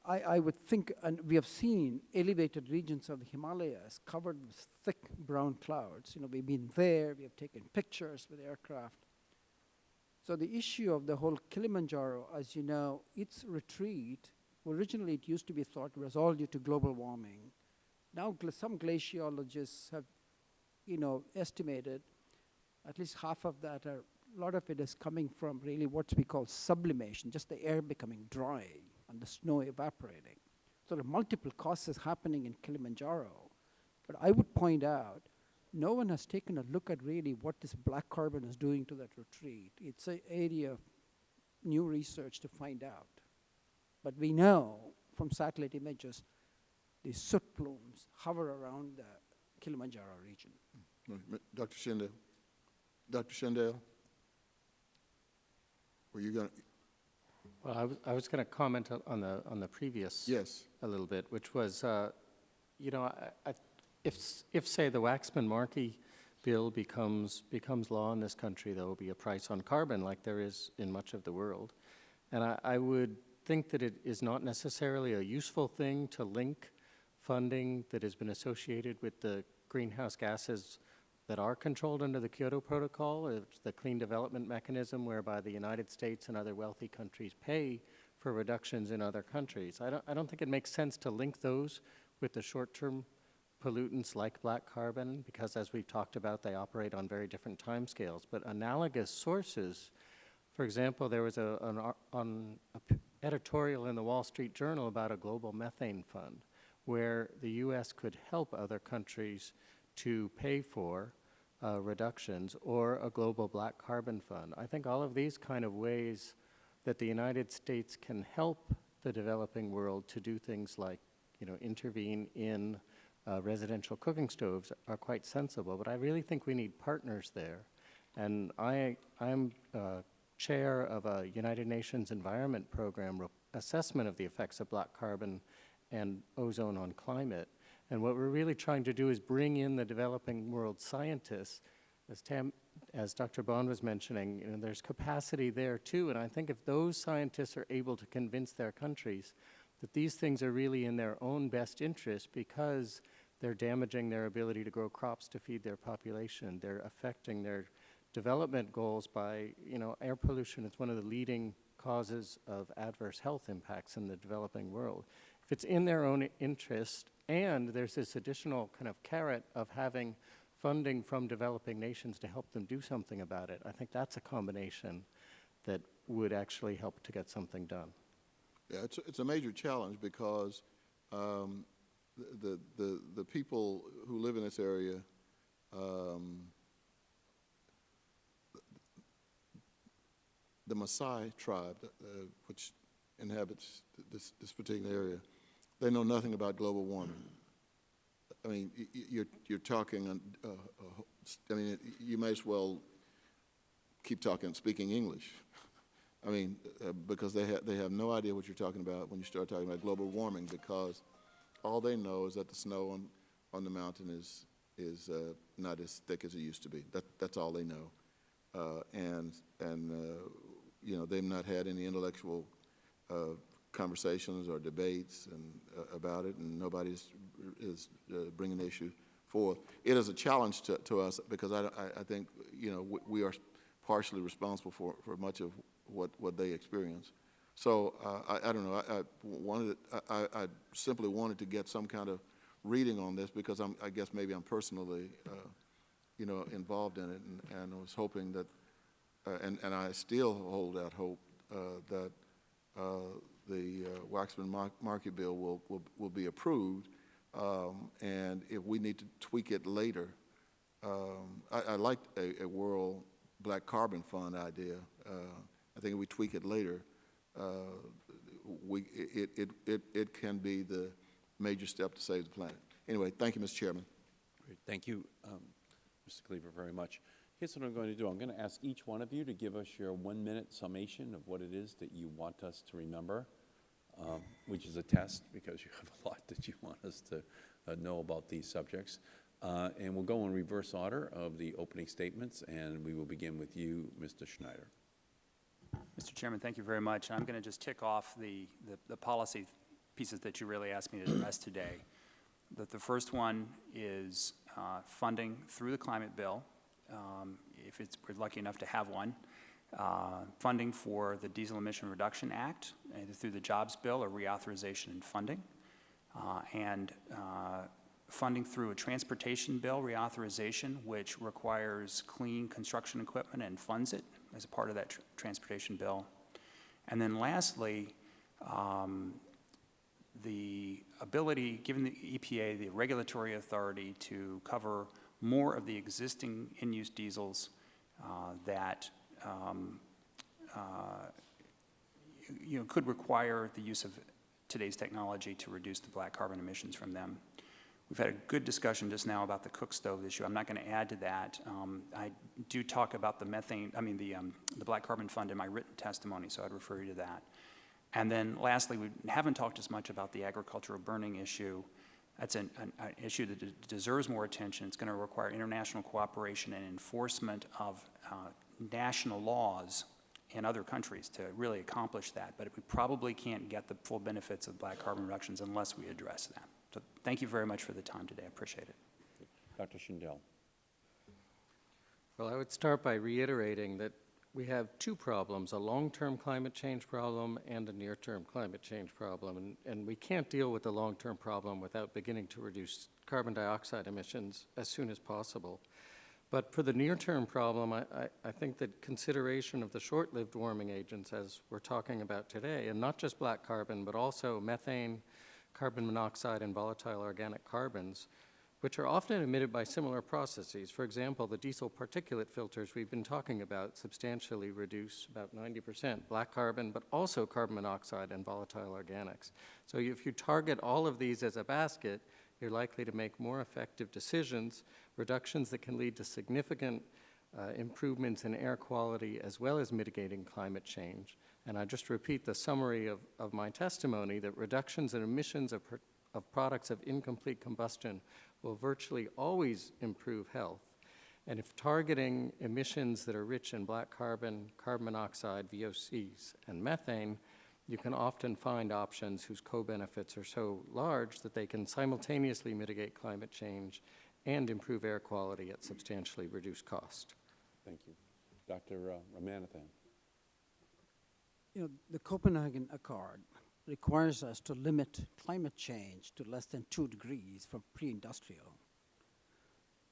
I, I would think, and we have seen elevated regions of the Himalayas covered with thick brown clouds. You know, we've been there, we have taken pictures with aircraft. So the issue of the whole Kilimanjaro, as you know, its retreat, originally it used to be thought was all due to global warming. Now some glaciologists have, you know, estimated at least half of that, are, a lot of it is coming from really what we call sublimation, just the air becoming dry and the snow evaporating. So there are multiple causes happening in Kilimanjaro. But I would point out, no one has taken a look at really what this black carbon is doing to that retreat. It's an area of new research to find out. But we know from satellite images, these soot plumes hover around the Kilimanjaro region. Dr. Shindell? Dr. Shindell? Were you going to, Well, I was, I was going to comment on- on the, on the previous. yes. a little bit, which was, uh, you know, I, I, if, if, say, the Waxman-Markey bill becomes, becomes law in this country, there will be a price on carbon like there is in much of the world. And I, I would think that it is not necessarily a useful thing to link funding that has been associated with the greenhouse gases that are controlled under the Kyoto Protocol, uh, the Clean Development Mechanism, whereby the United States and other wealthy countries pay for reductions in other countries. I don't, I don't think it makes sense to link those with the short-term pollutants like black carbon, because as we've talked about, they operate on very different timescales. But analogous sources, for example, there was a, an, ar- on a p- editorial in the Wall Street Journal about a global methane fund, where the U.S. could help other countries to pay for uh, reductions, or a global black carbon fund. I think all of these kind of ways that the United States can help the developing world to do things like, you know, intervene in uh, residential cooking stoves are quite sensible. But I really think we need partners there. And I, I'm uh, chair of a United Nations Environment Program assessment of the effects of black carbon and ozone on climate. And what we're really trying to do is bring in the developing world scientists as Tam, as Dr. Bond was mentioning, you know, there's capacity there too, and I think if those scientists are able to convince their countries that these things are really in their own best interest because they're damaging their ability to grow crops to feed their population, they're affecting their development goals by, you know, air pollution is one of the leading causes of adverse health impacts in the developing world. It's in their own interest and there's this additional kind of carrot of having funding from developing nations to help them do something about it. I think that's a combination that would actually help to get something done. Yeah, it's, it's a major challenge because um, the, the, the people who live in this area, um, the Maasai tribe, uh, which inhabits this, this particular area, they know nothing about global warming. I mean, you're, you're talking, uh, uh, I mean, you may as well keep talking, speaking English. I mean, uh, because they have, they have no idea what you're talking about when you start talking about global warming, because all they know is that the snow on, on the mountain is, is uh, not as thick as it used to be. That, that's all they know. Uh, and, and uh, you know, they've not had any intellectual uh, conversations or debates and, uh, about it, and nobody is uh, bringing the issue forth. It is a challenge to, to us because I, I, think, you know, we, we are partially responsible for, for much of what, what they experience. So uh, I, I don't know, I, I wanted, I, I simply wanted to get some kind of reading on this because I'm, I guess maybe I'm personally, uh, you know, involved in it and, and I was hoping that, uh, and, and I still hold out hope uh, that the uh, Waxman Mar- Markey bill will, will, will be approved. Um, And if we need to tweak it later, um, I, I like a, a world black carbon fund idea. Uh, I think if we tweak it later, uh, we, it, it, it, it can be the major step to save the planet. Anyway, thank you, Mr. Chairman. Great. Thank you, um, Mr. Cleaver, very much. Here's what I'm going to do. I'm going to ask each one of you to give us your one-minute summation of what it is that you want us to remember, um, which is a test because you have a lot that you want us to uh, know about these subjects. Uh, And we'll go in reverse order of the opening statements, and we will begin with you, Mr. Schneider. Mr. Chairman, thank you very much. I'm going to just tick off the, the, the policy pieces that you really asked me to address today. That the first one is uh, funding through the climate bill, um, if it's, we're lucky enough to have one. Uh, Funding for the Diesel Emission Reduction Act, either through the Jobs Bill or reauthorization and funding. Uh, And uh, funding through a transportation bill reauthorization, which requires clean construction equipment and funds it as a part of that tr- transportation bill. And then lastly, um, the ability, given the EPA the regulatory authority to cover more of the existing in-use diesels uh, that um, uh, you know, could require the use of today's technology to reduce the black carbon emissions from them. We've had a good discussion just now about the cook stove issue. I'm not going to add to that. Um, I do talk about the methane, I mean, the, um, the black carbon fund in my written testimony, so I'd refer you to that. And then lastly, we haven't talked as much about the agricultural burning issue. That's an, an, an issue that de- deserves more attention. It's going to require international cooperation and enforcement of uh, national laws in other countries to really accomplish that. But we probably can't get the full benefits of black carbon reductions unless we address that. So thank you very much for the time today. I appreciate it. Dr. Shindell. Well, I would start by reiterating that we have two problems, a long-term climate change problem and a near-term climate change problem. And, and we can't deal with the long-term problem without beginning to reduce carbon dioxide emissions as soon as possible. But for the near-term problem, I, I, I think that consideration of the short-lived warming agents, as we're talking about today, and not just black carbon, but also methane, carbon monoxide, and volatile organic carbons, which are often emitted by similar processes. For example, the diesel particulate filters we've been talking about substantially reduce about 90% black carbon, but also carbon monoxide and volatile organics. So if you target all of these as a basket, you're likely to make more effective decisions, reductions that can lead to significant uh, improvements in air quality as well as mitigating climate change. And I just repeat the summary of, of my testimony that reductions in emissions of, of products of incomplete combustion will virtually always improve health. And if targeting emissions that are rich in black carbon, carbon monoxide, VOCs, and methane, you can often find options whose co-benefits are so large that they can simultaneously mitigate climate change and improve air quality at substantially reduced cost. Thank you. Dr. uh, Ramanathan. You know, the Copenhagen Accord requires us to limit climate change to less than two degrees for pre-industrial.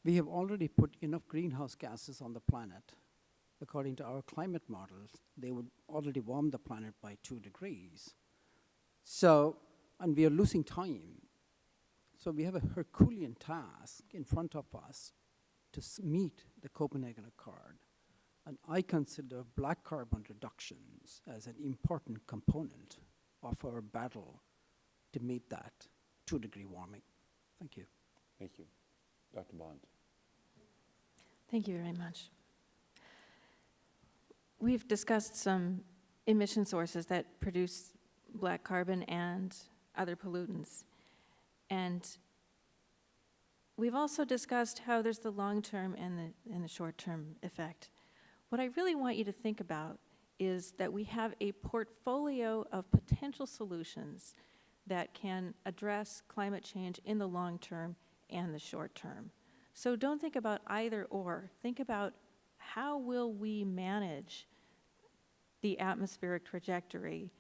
We have already put enough greenhouse gases on the planet. According to our climate models, they would already warm the planet by two degrees. So, and we are losing time. So we have a Herculean task in front of us to meet the Copenhagen Accord. And I consider black carbon reductions as an important component of our battle to meet that two degree warming. Thank you. Thank you. Dr. Bond. Thank you very much. We've discussed some emission sources that produce black carbon and other pollutants. And we've also discussed how there's the long-term and the, and the short-term effect. What I really want you to think about is that we have a portfolio of potential solutions that can address climate change in the long term and the short term. So don't think about either or. Think about how will we manage the atmospheric trajectory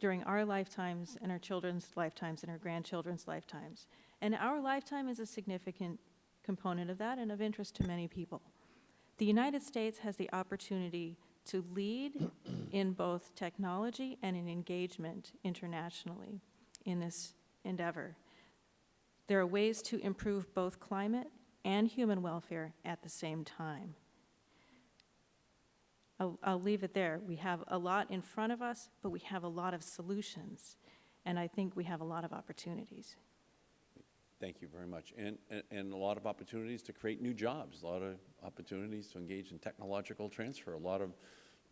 during our lifetimes and our children's lifetimes and our grandchildren's lifetimes. And our lifetime is a significant component of that and of interest to many people. The United States has the opportunity to lead in both technology and in engagement internationally in this endeavor. There are ways to improve both climate and human welfare at the same time. I'll, I'll leave it there. We have a lot in front of us, but we have a lot of solutions, and I think we have a lot of opportunities. Thank you very much. And, and, and a lot of opportunities to create new jobs, a lot of opportunities to engage in technological transfer, a lot of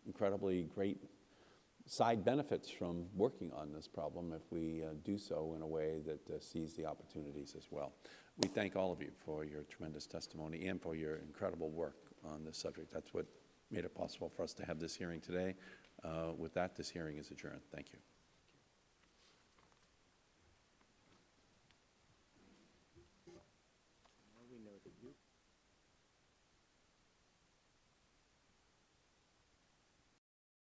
incredibly great side benefits from working on this problem if we uh, do so in a way that uh, sees the opportunities as well. We thank all of you for your tremendous testimony and for your incredible work on this subject. That's what made it possible for us to have this hearing today. Uh, with that, this hearing is adjourned. Thank you.